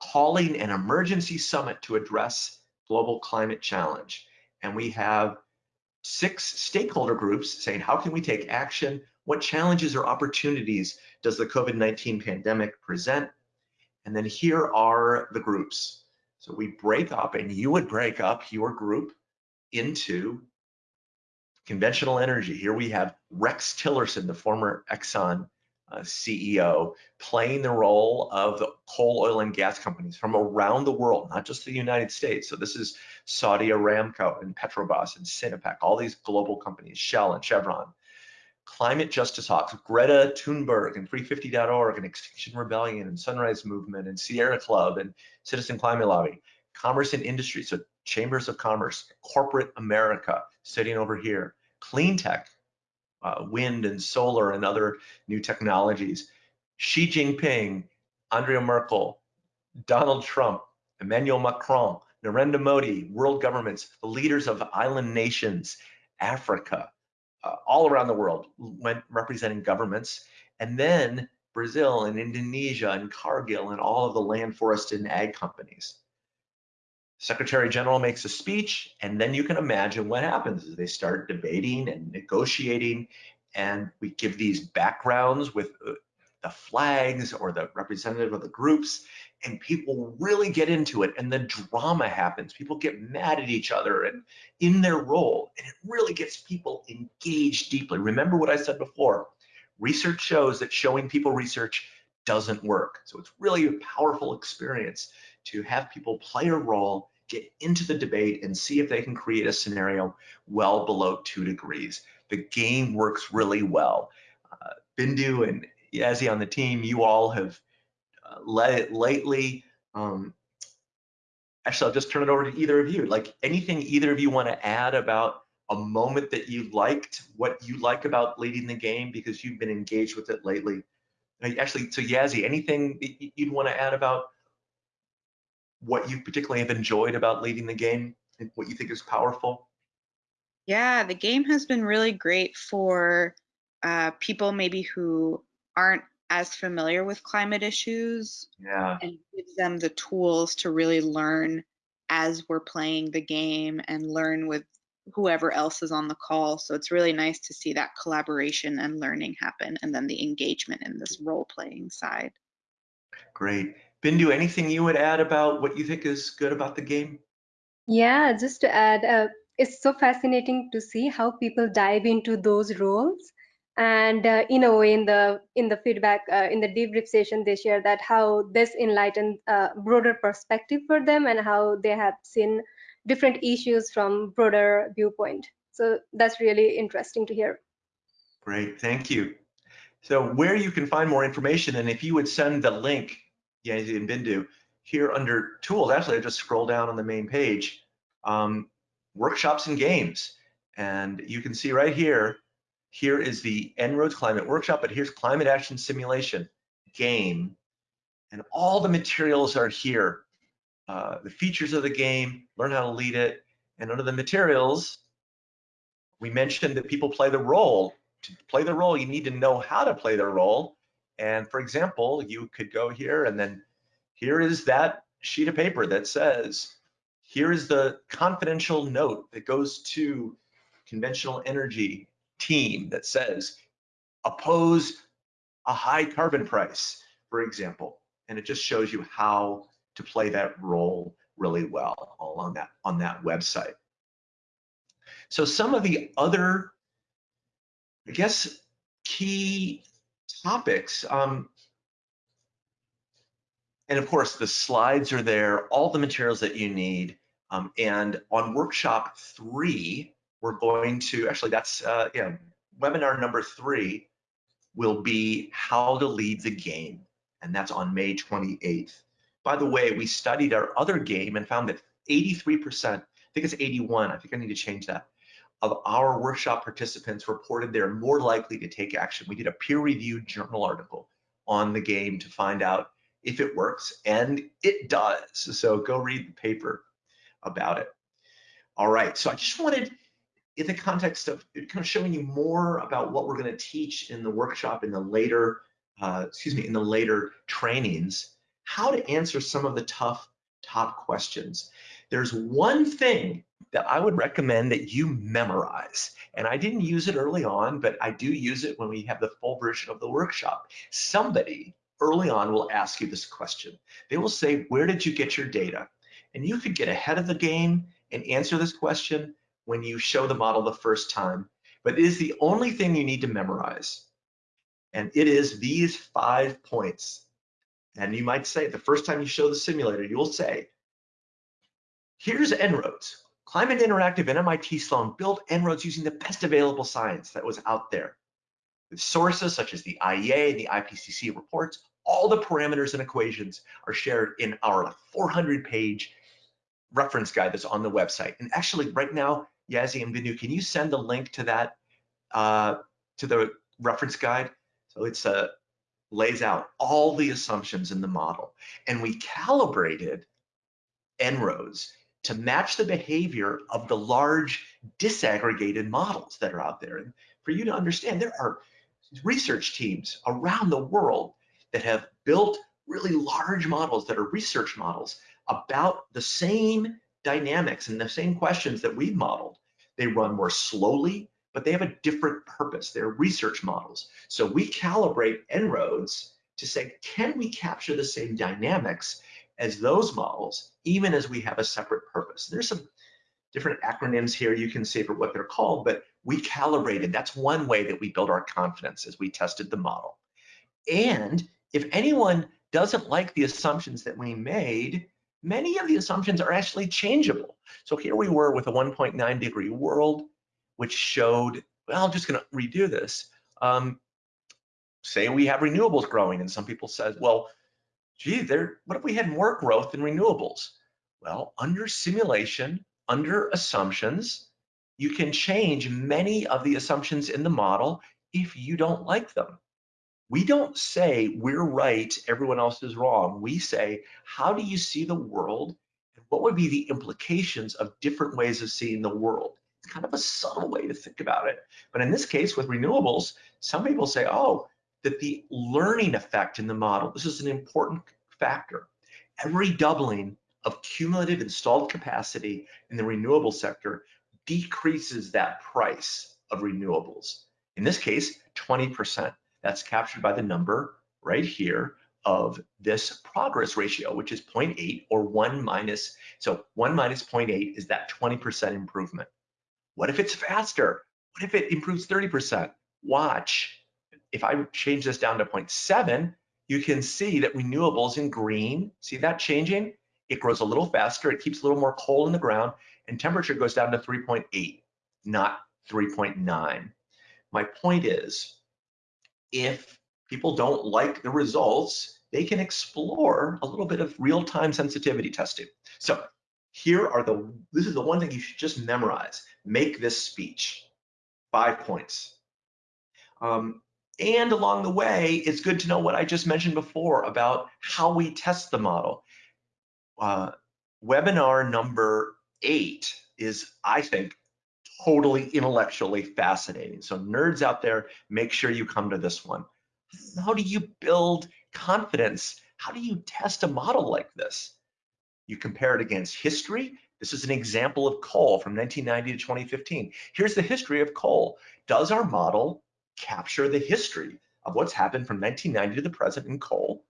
Speaker 1: calling an emergency summit to address global climate challenge. And we have six stakeholder groups saying, how can we take action? What challenges or opportunities does the COVID-19 pandemic present? And then here are the groups. So we break up, and you would break up your group into conventional energy. Here we have Rex Tillerson, the former Exxon uh, CEO, playing the role of the coal, oil, and gas companies from around the world, not just the United States. So this is Saudi Aramco and Petrobras and Sinopec, all these global companies, Shell and Chevron. Climate Justice Hawks, Greta Thunberg and 350.org and Extinction Rebellion and Sunrise Movement and Sierra Club and Citizen Climate Lobby, Commerce and Industry, so Chambers of Commerce, Corporate America sitting over here, Clean Tech, uh, wind and solar and other new technologies, Xi Jinping, Angela Merkel, Donald Trump, Emmanuel Macron, Narendra Modi, world governments, the leaders of island nations, Africa, uh, all around the world went representing governments, and then Brazil and Indonesia and Cargill and all of the land, forest, and ag companies. Secretary General makes a speech, and then you can imagine what happens is they start debating and negotiating, and we give these backgrounds with uh, the flags or the representative of the groups, and people really get into it and the drama happens. People get mad at each other and in their role and it really gets people engaged deeply. Remember what i said before research shows that showing people research doesn't work. So it's really a powerful experience to have people play a role get into the debate and see if they can create a scenario well below two degrees the game works really well uh, bindu and yazzie on the team you all have led it lately. Um, actually, I'll just turn it over to either of you. Like anything either of you want to add about a moment that you liked, what you like about leading the game because you've been engaged with it lately. Actually, so Yazzie, anything you'd want to add about what you particularly have enjoyed about leading the game and what you think is powerful?
Speaker 2: Yeah, the game has been really great for uh, people maybe who aren't as familiar with climate issues
Speaker 1: yeah.
Speaker 2: and gives them the tools to really learn as we're playing the game and learn with whoever else is on the call. So it's really nice to see that collaboration and learning happen and then the engagement in this role playing side.
Speaker 1: Great. Bindu, anything you would add about what you think is good about the game?
Speaker 3: Yeah, just to add, uh, it's so fascinating to see how people dive into those roles and uh, in a way in the in the feedback uh, in the debrief session they share that how this enlightened uh, broader perspective for them and how they have seen different issues from broader viewpoint. So that's really interesting to hear.
Speaker 1: Great thank you. So where you can find more information and if you would send the link yeah in bindu here under tools actually i just scroll down on the main page um, workshops and games and you can see right here here is the En-ROADS Climate Workshop, but here's Climate Action Simulation game. And all the materials are here. Uh, the features of the game, learn how to lead it. And under the materials, we mentioned that people play the role. To play the role, you need to know how to play the role. And for example, you could go here and then here is that sheet of paper that says, here is the confidential note that goes to conventional energy team that says oppose a high carbon price, for example, and it just shows you how to play that role really well all on that on that website. So some of the other, I guess, key topics, um, and of course the slides are there, all the materials that you need, um, and on workshop three, we're going to, actually that's, uh, yeah, webinar number three will be how to lead the game. And that's on May 28th. By the way, we studied our other game and found that 83%, I think it's 81, I think I need to change that, of our workshop participants reported they're more likely to take action. We did a peer-reviewed journal article on the game to find out if it works, and it does. So go read the paper about it. All right, so I just wanted in the context of kind of showing you more about what we're going to teach in the workshop in the later, uh, excuse me, in the later trainings, how to answer some of the tough top questions. There's one thing that I would recommend that you memorize. And I didn't use it early on, but I do use it when we have the full version of the workshop. Somebody early on will ask you this question. They will say, where did you get your data? And you could get ahead of the game and answer this question when you show the model the first time, but it is the only thing you need to memorize. And it is these five points. And you might say, the first time you show the simulator, you will say, here's En-ROADS. Climate Interactive and MIT Sloan built En-ROADS using the best available science that was out there. With sources such as the IEA and the IPCC reports, all the parameters and equations are shared in our 400 page reference guide that's on the website. And actually right now, Yazzie and Bindu, can you send the link to that, uh, to the reference guide? So it's uh, lays out all the assumptions in the model. And we calibrated En-ROADS to match the behavior of the large disaggregated models that are out there. And for you to understand, there are research teams around the world that have built really large models that are research models about the same dynamics and the same questions that we've modeled. They run more slowly, but they have a different purpose. They're research models. So we calibrate En-ROADS to say, can we capture the same dynamics as those models, even as we have a separate purpose? There's some different acronyms here you can see for what they're called, but we calibrated. That's one way that we build our confidence as we tested the model. And if anyone doesn't like the assumptions that we made, many of the assumptions are actually changeable. So here we were with a 1.9 degree world, which showed, well, I'm just gonna redo this. Um, say we have renewables growing and some people said, well, gee, there, what if we had more growth in renewables? Well, under simulation, under assumptions, you can change many of the assumptions in the model if you don't like them. We don't say we're right, everyone else is wrong. We say, how do you see the world? And what would be the implications of different ways of seeing the world? It's kind of a subtle way to think about it. But in this case, with renewables, some people say, oh, that the learning effect in the model, this is an important factor. Every doubling of cumulative installed capacity in the renewable sector decreases that price of renewables. In this case, 20%. That's captured by the number right here of this progress ratio, which is 0.8 or 1 minus, so 1 minus 0.8 is that 20% improvement. What if it's faster? What if it improves 30%? watch, if I change this down to 0.7, you can see that renewables in green, see that changing? It grows a little faster, it keeps a little more coal in the ground, and temperature goes down to 3.8, not 3.9. My point is, if people don't like the results, they can explore a little bit of real-time sensitivity testing. So here are the, this is the one thing you should just memorize. Make this speech, five points. Um, and along the way, it's good to know what I just mentioned before about how we test the model. Uh, webinar number eight is, I think, totally intellectually fascinating. So nerds out there, make sure you come to this one. How do you build confidence? How do you test a model like this? You compare it against history. This is an example of coal from 1990 to 2015. Here's the history of coal. Does our model capture the history of what's happened from 1990 to the present in coal?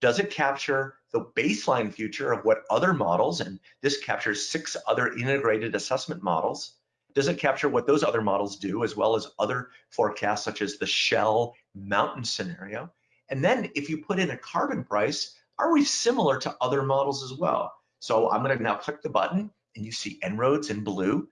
Speaker 1: Does it capture the baseline future of what other models, and this captures six other integrated assessment models, does it capture what those other models do as well as other forecasts such as the shell mountain scenario? And then if you put in a carbon price, are we similar to other models as well? So I'm gonna now click the button and you see En-ROADS in blue,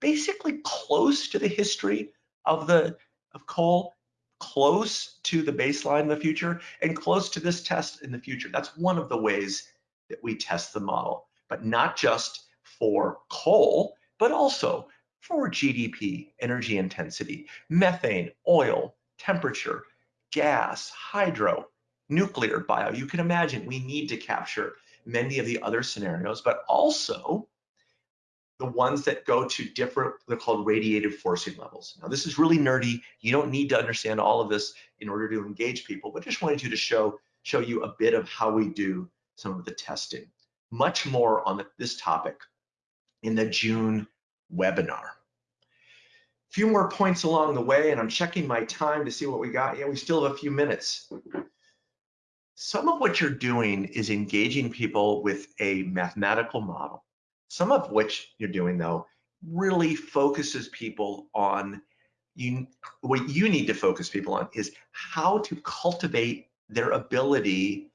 Speaker 1: basically close to the history of the of coal, close to the baseline in the future, and close to this test in the future. That's one of the ways that we test the model, but not just for coal, but also for GDP, energy intensity, methane, oil, temperature, gas, hydro, nuclear, bio. You can imagine we need to capture many of the other scenarios, but also the ones that go to different, they're called radiative forcing levels. Now this is really nerdy. You don't need to understand all of this in order to engage people, but just wanted you to show, show you a bit of how we do some of the testing. Much more on the, this topic in the June webinar. A few more points along the way, and I'm checking my time to see what we got. Yeah, we still have a few minutes. Some of what you're doing is engaging people with a mathematical model. Some of which you're doing though really focuses people on you what you need to focus people on is how to cultivate their ability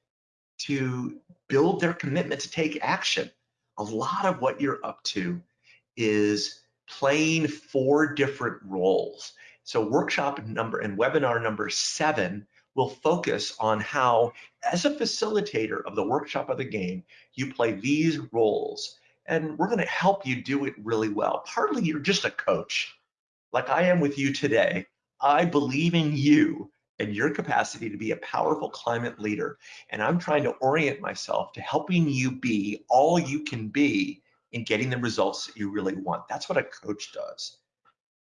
Speaker 1: to build their commitment to take action. A lot of what you're up to is playing four different roles. So workshop number and webinar number seven will focus on how, as a facilitator of the workshop of the game, you play these roles. And we're gonna help you do it really well. Partly you're just a coach, like I am with you today. I believe in you and your capacity to be a powerful climate leader. And I'm trying to orient myself to helping you be all you can be in getting the results that you really want. That's what a coach does.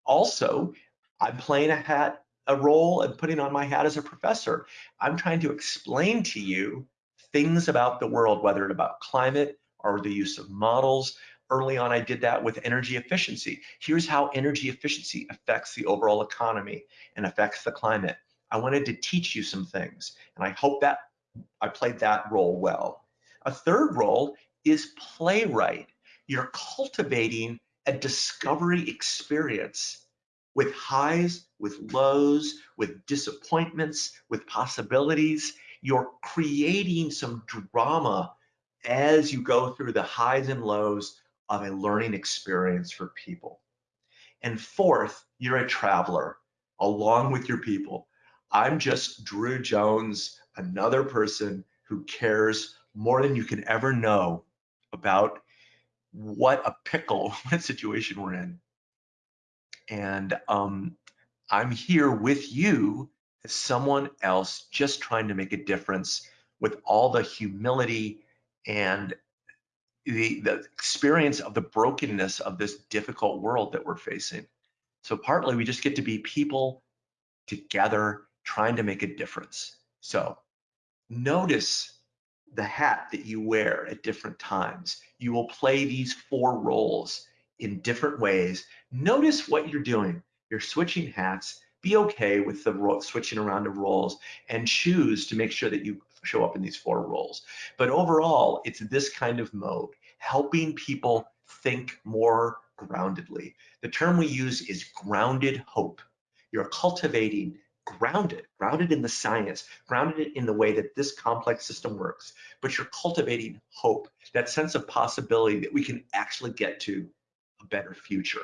Speaker 1: Also, I'm playing a hat, a role and putting on my hat as a professor. I'm trying to explain to you things about the world, whether it's about climate or the use of models. Early on, I did that with energy efficiency. Here's how energy efficiency affects the overall economy and affects the climate. I wanted to teach you some things, and I hope that I played that role well. A third role is playwright you're cultivating a discovery experience with highs, with lows, with disappointments, with possibilities. You're creating some drama as you go through the highs and lows of a learning experience for people. And fourth, you're a traveler along with your people. I'm just Drew Jones, another person who cares more than you can ever know about what a pickle, what situation we're in. And um, I'm here with you as someone else just trying to make a difference with all the humility and the, the experience of the brokenness of this difficult world that we're facing. So partly we just get to be people together trying to make a difference. So notice the hat that you wear at different times. You will play these four roles in different ways. Notice what you're doing. You're switching hats. Be okay with the switching around of roles and choose to make sure that you show up in these four roles. But overall, it's this kind of mode, helping people think more groundedly. The term we use is grounded hope. You're cultivating grounded, grounded in the science, grounded in the way that this complex system works, but you're cultivating hope, that sense of possibility that we can actually get to a better future.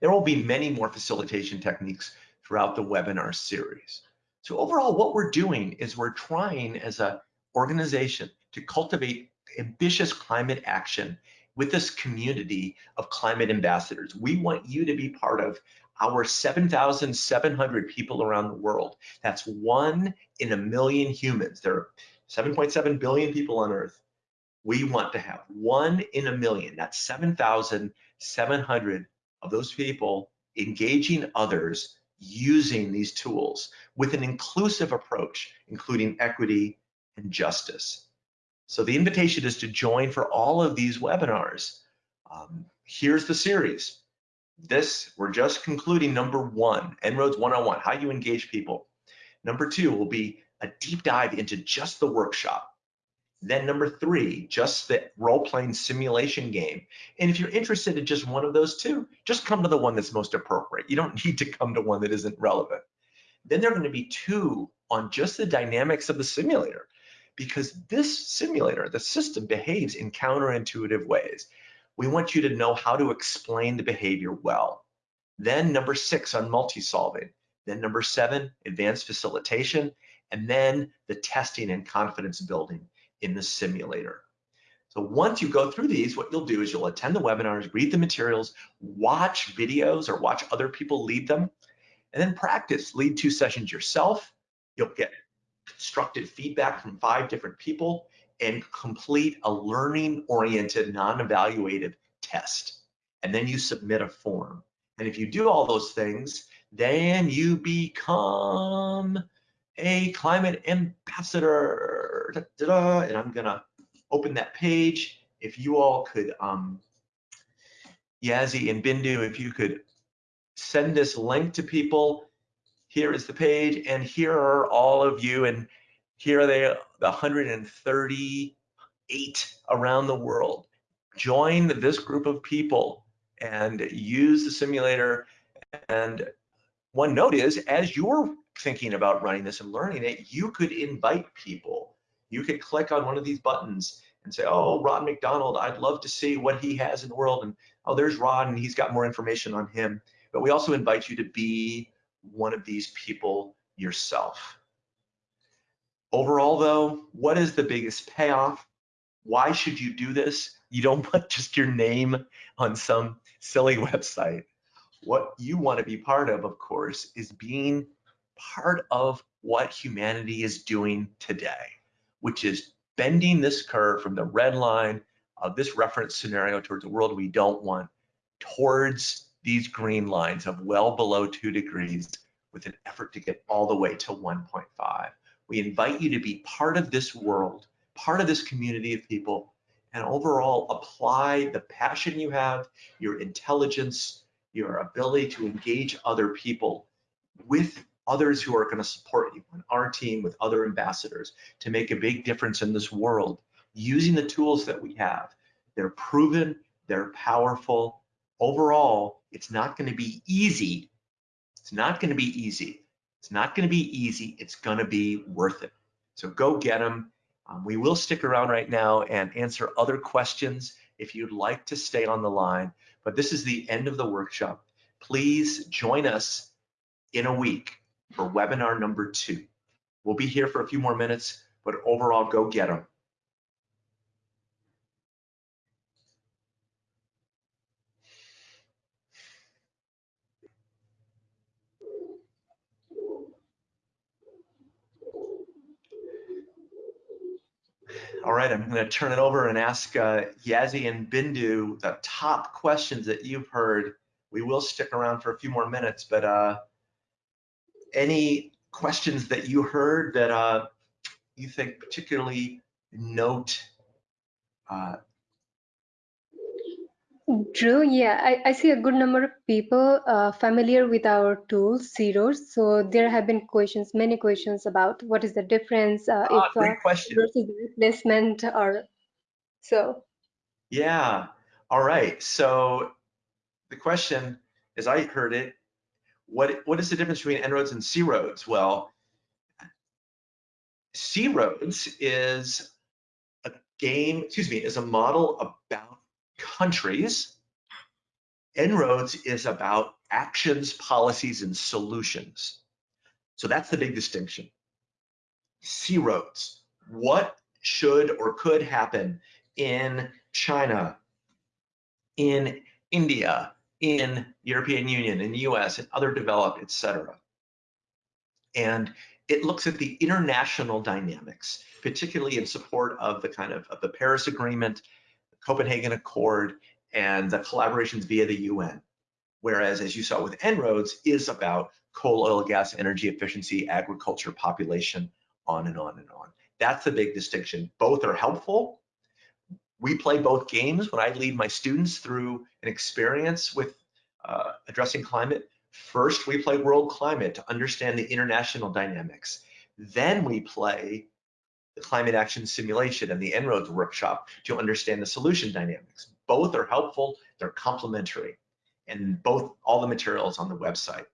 Speaker 1: There will be many more facilitation techniques throughout the webinar series. So overall, what we're doing is we're trying as an organization to cultivate ambitious climate action with this community of climate ambassadors. We want you to be part of our 7,700 people around the world. That's one in a million humans. There are 7.7 billion people on Earth. We want to have one in a million. That's 7,700 of those people engaging others using these tools with an inclusive approach, including equity and justice. So the invitation is to join for all of these webinars. Um, here's the series. This, we're just concluding number one, En-ROADS 101, how you engage people. Number two will be a deep dive into just the workshop. Then number three, just the role-playing simulation game. And if you're interested in just one of those two, just come to the one that's most appropriate. You don't need to come to one that isn't relevant. Then there are gonna be two on just the dynamics of the simulator because this simulator, the system behaves in counterintuitive ways. We want you to know how to explain the behavior well. Then number six on multi-solving. Then number seven, advanced facilitation. And then the testing and confidence building in the simulator. So once you go through these, what you'll do is you'll attend the webinars, read the materials, watch videos or watch other people lead them, and then practice. Lead two sessions yourself. You'll get constructive feedback from five different people and complete a learning-oriented, non-evaluative test. And then you submit a form. And if you do all those things, then you become a climate ambassador. Da, da, and I'm gonna open that page. If you all could, um, Yazzie and Bindu, if you could send this link to people. Here is the page, and here are all of you, and here are they, the 138 around the world. Join this group of people and use the simulator. And one note is, as you're thinking about running this and learning it, you could invite people. You could click on one of these buttons and say, oh, Ron McDonald, I'd love to see what he has in the world. And oh, there's Ron, and he's got more information on him. But we also invite you to be one of these people yourself. Overall, though, what is the biggest payoff? Why should you do this? You don't put just your name on some silly website. What you want to be part of, of course, is being part of what humanity is doing today, which is bending this curve from the red line of this reference scenario towards a world we don't want towards these green lines of well below two degrees with an effort to get all the way to 1.5. We invite you to be part of this world, part of this community of people, and overall apply the passion you have, your intelligence, your ability to engage other people with others who are going to support you on our team with other ambassadors to make a big difference in this world using the tools that we have. They're proven, they're powerful. Overall, it's not going to be easy. It's not going to be easy. It's not going to be easy. It's going to be worth it. So go get them. Um, we will stick around right now and answer other questions if you'd like to stay on the line. But this is the end of the workshop. Please join us in a week for webinar number two. We'll be here for a few more minutes, but overall, go get them. All right, I'm going to turn it over and ask uh, Yazzie and Bindu the top questions that you've heard. We will stick around for a few more minutes, but uh, any questions that you heard that uh, you think particularly note uh,
Speaker 3: Drew, yeah, I, I see a good number of people uh, familiar with our tool, C-ROADS. So there have been questions, many questions about what is the difference uh,
Speaker 1: ah,
Speaker 3: if uh, versus replacement or so.
Speaker 1: Yeah, all right. So the question, as I heard it, what, what is the difference between En-ROADS and C-ROADS? Well, C-ROADS is a game, excuse me, is a model about countries. En-ROADS is about actions, policies, and solutions. So that's the big distinction. C-ROADS, what should or could happen in China, in India, in the European Union, in the US, and other developed, et cetera. And it looks at the international dynamics, particularly in support of the kind of, of the Paris Agreement, the Copenhagen Accord, and the collaborations via the UN. Whereas, as you saw with En-ROADS, is about coal, oil, gas, energy efficiency, agriculture, population, on and on and on. That's the big distinction. Both are helpful. We play both games when I lead my students through an experience with uh, addressing climate. First, we play world climate to understand the international dynamics. Then we play the climate action simulation and the En-ROADS workshop to understand the solution dynamics. Both are helpful, they're complementary, and both all the materials on the website.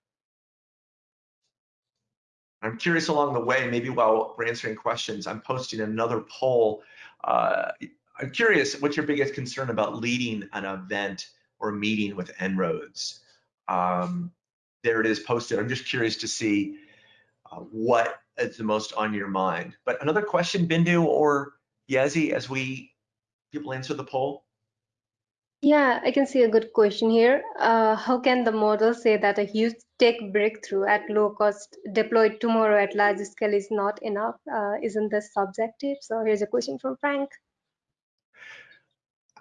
Speaker 1: I'm curious along the way, maybe while we're answering questions, I'm posting another poll. Uh, I'm curious, what's your biggest concern about leading an event or meeting with En-ROADS? Um, there it is posted. I'm just curious to see uh, what is the most on your mind. But another question, Bindu or Yazi, as we people answer the poll?
Speaker 3: Yeah, I can see a good question here. Uh, how can the model say that a huge tech breakthrough at low cost deployed tomorrow at large scale is not enough? Uh, isn't this subjective? So here's a question from Frank.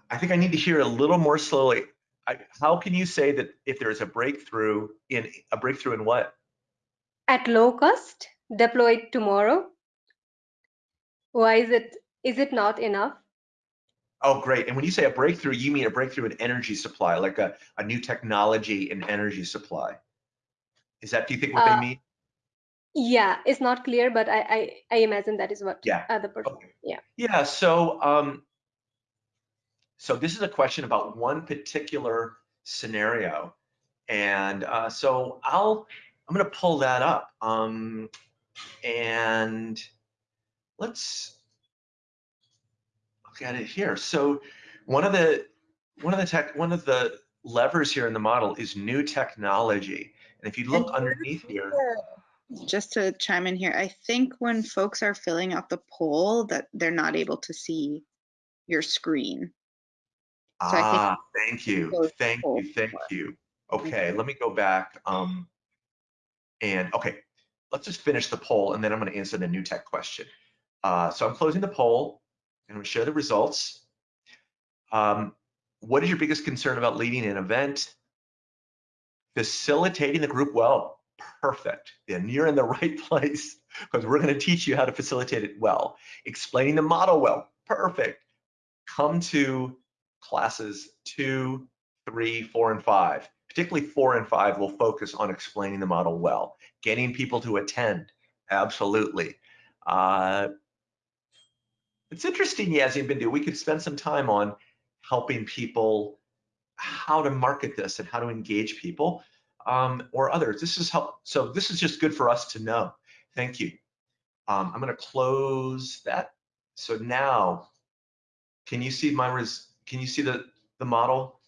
Speaker 1: I think I need to hear a little more slowly. I, how can you say that if there's a breakthrough in a breakthrough in what?
Speaker 3: At low cost, deployed tomorrow. Why is it is it not enough?
Speaker 1: Oh, great. And when you say a breakthrough, you mean a breakthrough in energy supply, like a, a new technology in energy supply. Is that, do you think what uh, they mean?
Speaker 3: Yeah, it's not clear, but I, I, I imagine that is what
Speaker 1: yeah.
Speaker 3: The person,
Speaker 1: okay.
Speaker 3: yeah.
Speaker 1: Yeah, so um, so this is a question about one particular scenario. And uh, so I'll, I'm gonna pull that up. Um, and let's look at it here. So one of the, one of the tech, one of the levers here in the model is new technology. And if you look underneath here,
Speaker 2: just to chime in here, I think when folks are filling out the poll that they're not able to see your screen.
Speaker 1: So ah, thank you, thank you, thank you. Okay, let me go back. Um, and okay, let's just finish the poll and then I'm gonna answer the new tech question. Uh, so I'm closing the poll and I'm gonna share the results. Um, what is your biggest concern about leading an event? Facilitating the group well, perfect. And you're in the right place because we're gonna teach you how to facilitate it well. Explaining the model well, perfect. Come to classes two, three, four, and five. Particularly four and five will focus on explaining the model well, getting people to attend, absolutely. Uh, it's interesting, Yazi and Bindu, we could spend some time on helping people how to market this and how to engage people um, or others. This is help. So this is just good for us to know. Thank you. Um, I'm going to close that. So now, can you see my res can you see the, the model?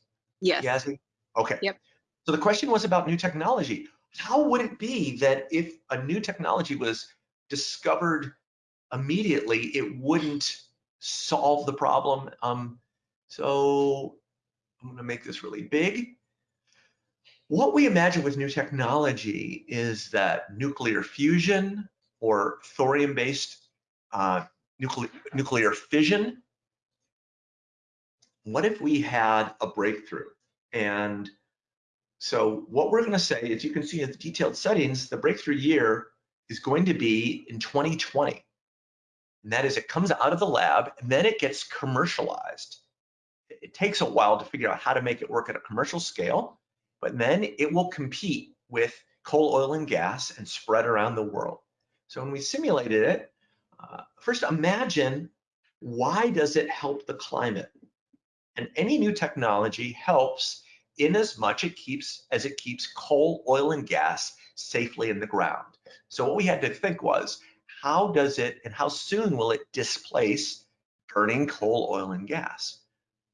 Speaker 2: Yes.
Speaker 1: Okay.
Speaker 2: Yep.
Speaker 1: So the question was about new technology. How would it be that if a new technology was discovered immediately, it wouldn't solve the problem? Um, so I'm gonna make this really big. What we imagine with new technology is that nuclear fusion or thorium-based uh, nuclear, nuclear fission what if we had a breakthrough? And so what we're gonna say is you can see in the detailed settings, the breakthrough year is going to be in 2020. And that is it comes out of the lab and then it gets commercialized. It takes a while to figure out how to make it work at a commercial scale, but then it will compete with coal, oil, and gas and spread around the world. So when we simulated it, uh, first imagine why does it help the climate? And any new technology helps in as much it keeps as it keeps coal, oil, and gas safely in the ground. So what we had to think was, how does it and how soon will it displace burning coal, oil, and gas?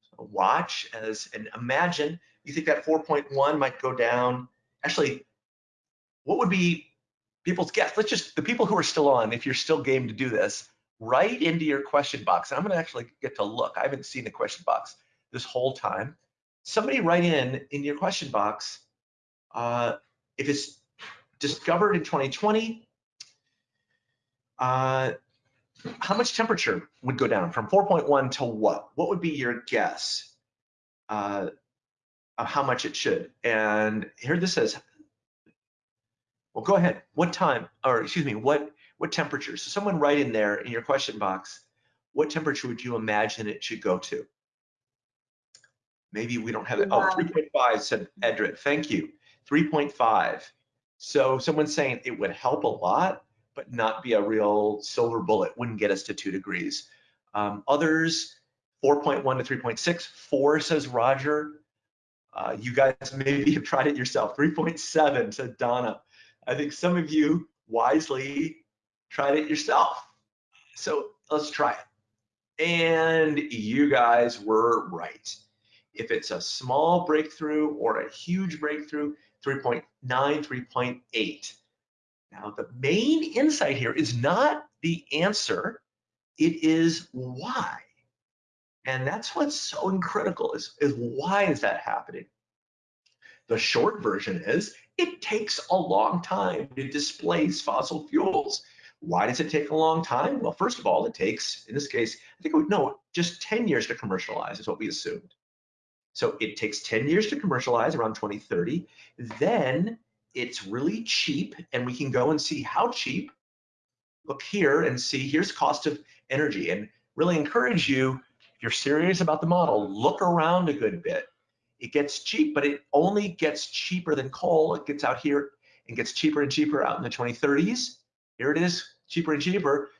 Speaker 1: So watch as and imagine you think that 4.1 might go down. Actually, what would be people's guess? Let's just the people who are still on, if you're still game to do this, write into your question box. I'm going to actually get to look. I haven't seen the question box this whole time. Somebody write in in your question box uh, if it's discovered in 2020, uh, how much temperature would go down from 4.1 to what? What would be your guess uh, of how much it should? And here this says, well, go ahead. What time, or excuse me, what what temperature? So someone write in there in your question box, what temperature would you imagine it should go to? Maybe we don't have it. Oh, 3.5 said Edred. Thank you. 3.5. So someone's saying it would help a lot, but not be a real silver bullet, wouldn't get us to two degrees. Um, others, 4.1 to 3.6. Four says Roger. Uh, you guys maybe have tried it yourself. 3.7 said Donna. I think some of you wisely tried it yourself. So let's try it. And you guys were right. If it's a small breakthrough or a huge breakthrough, 3.9, 3.8. Now, the main insight here is not the answer, it is why. And that's what's so critical is, is why is that happening? The short version is it takes a long time to displace fossil fuels. Why does it take a long time? Well, first of all, it takes, in this case, I think no, just 10 years to commercialize is what we assumed. So it takes 10 years to commercialize around 2030. Then it's really cheap and we can go and see how cheap. Look here and see here's cost of energy and really encourage you, if you're serious about the model, look around a good bit. It gets cheap, but it only gets cheaper than coal. It gets out here and gets cheaper and cheaper out in the 2030s. Here it is, cheaper and cheaper.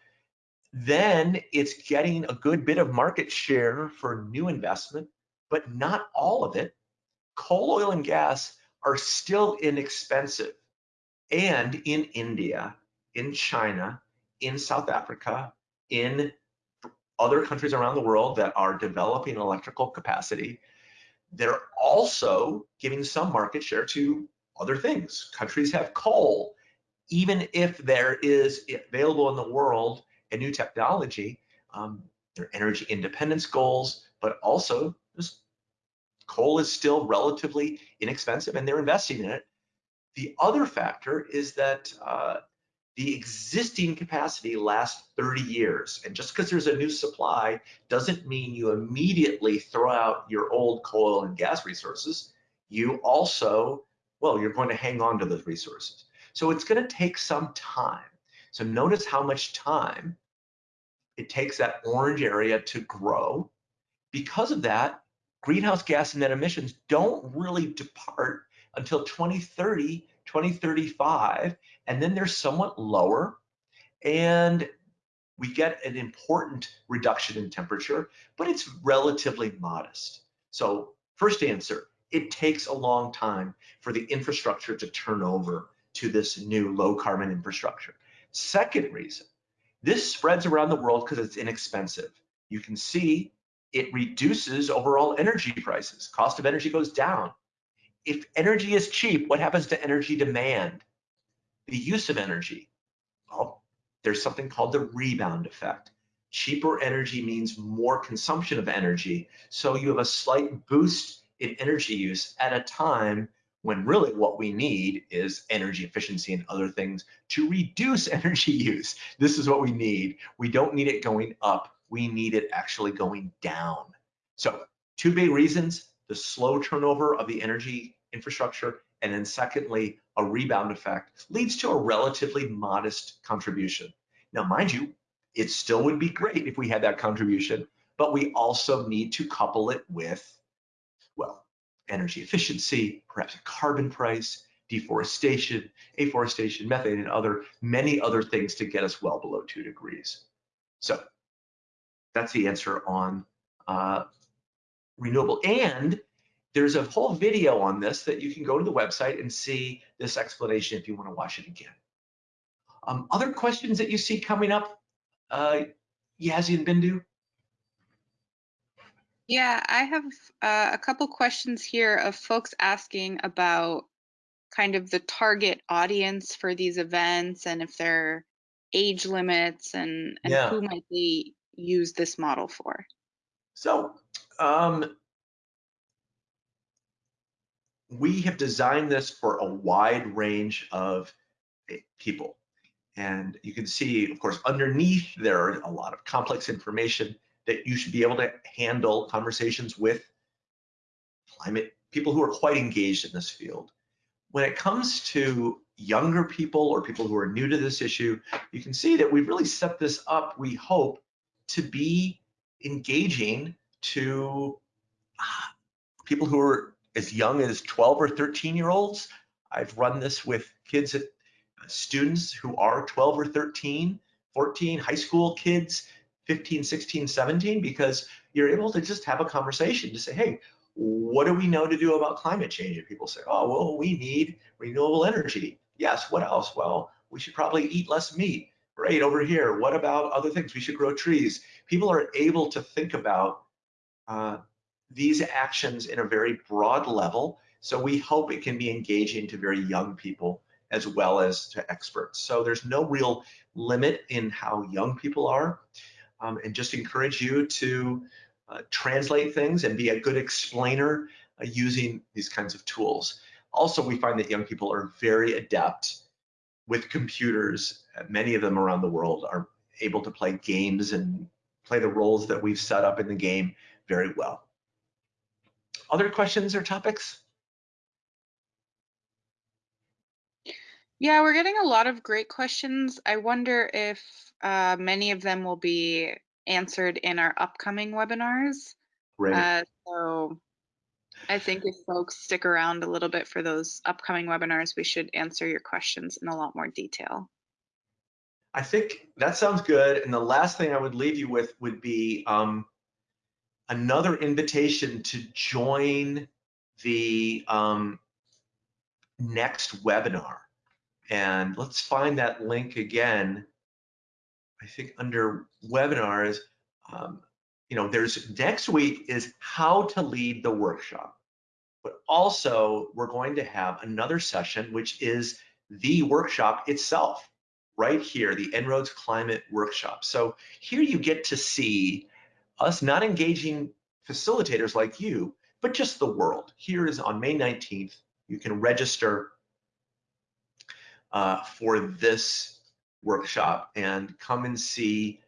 Speaker 1: Then it's getting a good bit of market share for new investment but not all of it. Coal, oil, and gas are still inexpensive. And in India, in China, in South Africa, in other countries around the world that are developing electrical capacity, they're also giving some market share to other things. Countries have coal. Even if there is available in the world a new technology, um, their energy independence goals, but also coal is still relatively inexpensive and they're investing in it. The other factor is that uh, the existing capacity lasts 30 years. And just because there's a new supply doesn't mean you immediately throw out your old coal and gas resources. You also, well, you're going to hang on to those resources. So it's going to take some time. So notice how much time it takes that orange area to grow. Because of that, greenhouse gas and net emissions don't really depart until 2030, 2035, and then they're somewhat lower. And we get an important reduction in temperature, but it's relatively modest. So first answer, it takes a long time for the infrastructure to turn over to this new low carbon infrastructure. Second reason, this spreads around the world because it's inexpensive. You can see it reduces overall energy prices. Cost of energy goes down. If energy is cheap, what happens to energy demand? The use of energy. Well, there's something called the rebound effect. Cheaper energy means more consumption of energy. So you have a slight boost in energy use at a time when really what we need is energy efficiency and other things to reduce energy use. This is what we need. We don't need it going up we need it actually going down. So two big reasons, the slow turnover of the energy infrastructure, and then secondly, a rebound effect leads to a relatively modest contribution. Now, mind you, it still would be great if we had that contribution, but we also need to couple it with, well, energy efficiency, perhaps a carbon price, deforestation, afforestation, methane, and other many other things to get us well below two degrees. So that's the answer on uh, renewable. And there's a whole video on this that you can go to the website and see this explanation if you want to watch it again. Um, other questions that you see coming up, uh, Yazi and Bindu?
Speaker 2: Yeah, I have uh, a couple questions here of folks asking about kind of the target audience for these events and if there are age limits and, and
Speaker 1: Yeah.
Speaker 2: who might they use this model for.
Speaker 1: So um, we have designed this for a wide range of eh, people. And you can see, of course, underneath there are a lot of complex information that you should be able to handle conversations with climate people who are quite engaged in this field. When it comes to younger people or people who are new to this issue, you can see that we've really set this up, we hope, to be engaging to ah, people who are as young as 12 or 13 year olds. I've run this with kids, at, uh, students who are 12 or 13, 14, high school kids, 15, 16, 17, because you're able to just have a conversation to say, hey, what do we know to do about climate change? And people say, oh, well, we need renewable energy. Yes, what else? Well, we should probably eat less meat. Great, over here. What about other things? We should grow trees. People are able to think about uh, these actions in a very broad level. So we hope it can be engaging to very young people as well as to experts. So there's no real limit in how young people are. Um, and just encourage you to uh, translate things and be a good explainer uh, using these kinds of tools. Also, we find that young people are very adept with computers. Uh, Many of them around the world are able to play games and play the roles that we've set up in the game very well. Other questions or topics?
Speaker 2: Yeah, we're getting a lot of great questions. I wonder if uh, many of them will be answered in our upcoming webinars.
Speaker 1: Great.
Speaker 2: Uh, so I think if folks stick around a little bit for those upcoming webinars, we should answer your questions in a lot more detail.
Speaker 1: I think that sounds good. And the last thing I would leave you with would be um, another invitation to join the um, next webinar. And let's find that link again. I think under webinars, um, you know, there's next week is how to lead the workshop. But also we're going to have another session, which is the workshop itself right here, the En-ROADS Climate Workshop. So here you get to see us not engaging facilitators like you, but just the world. Here is on May 19th, you can register uh, for this workshop and come and see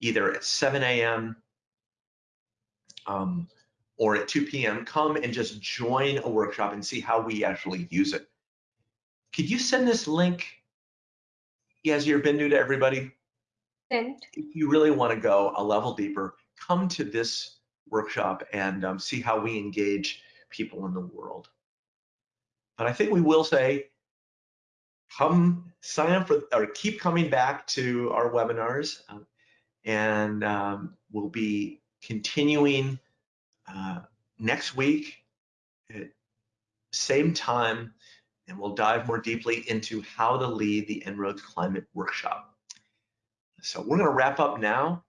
Speaker 1: either at 7 a.m. Um, or at 2 p.m. Come and just join a workshop and see how we actually use it. Could you send this link, Yazir Bindu, to everybody?
Speaker 3: Sent.
Speaker 1: If you really want to go a level deeper, come to this workshop and um, see how we engage people in the world. But I think we will say, come sign up for, or keep coming back to our webinars, um, and um, we'll be continuing uh, next week at same time, and we'll dive more deeply into how to lead the En-ROADS Climate Workshop. So we're going to wrap up now.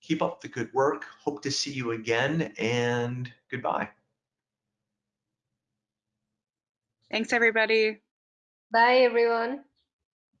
Speaker 1: Keep up the good work. Hope to see you again, and goodbye.
Speaker 2: Thanks, everybody.
Speaker 3: Bye, everyone.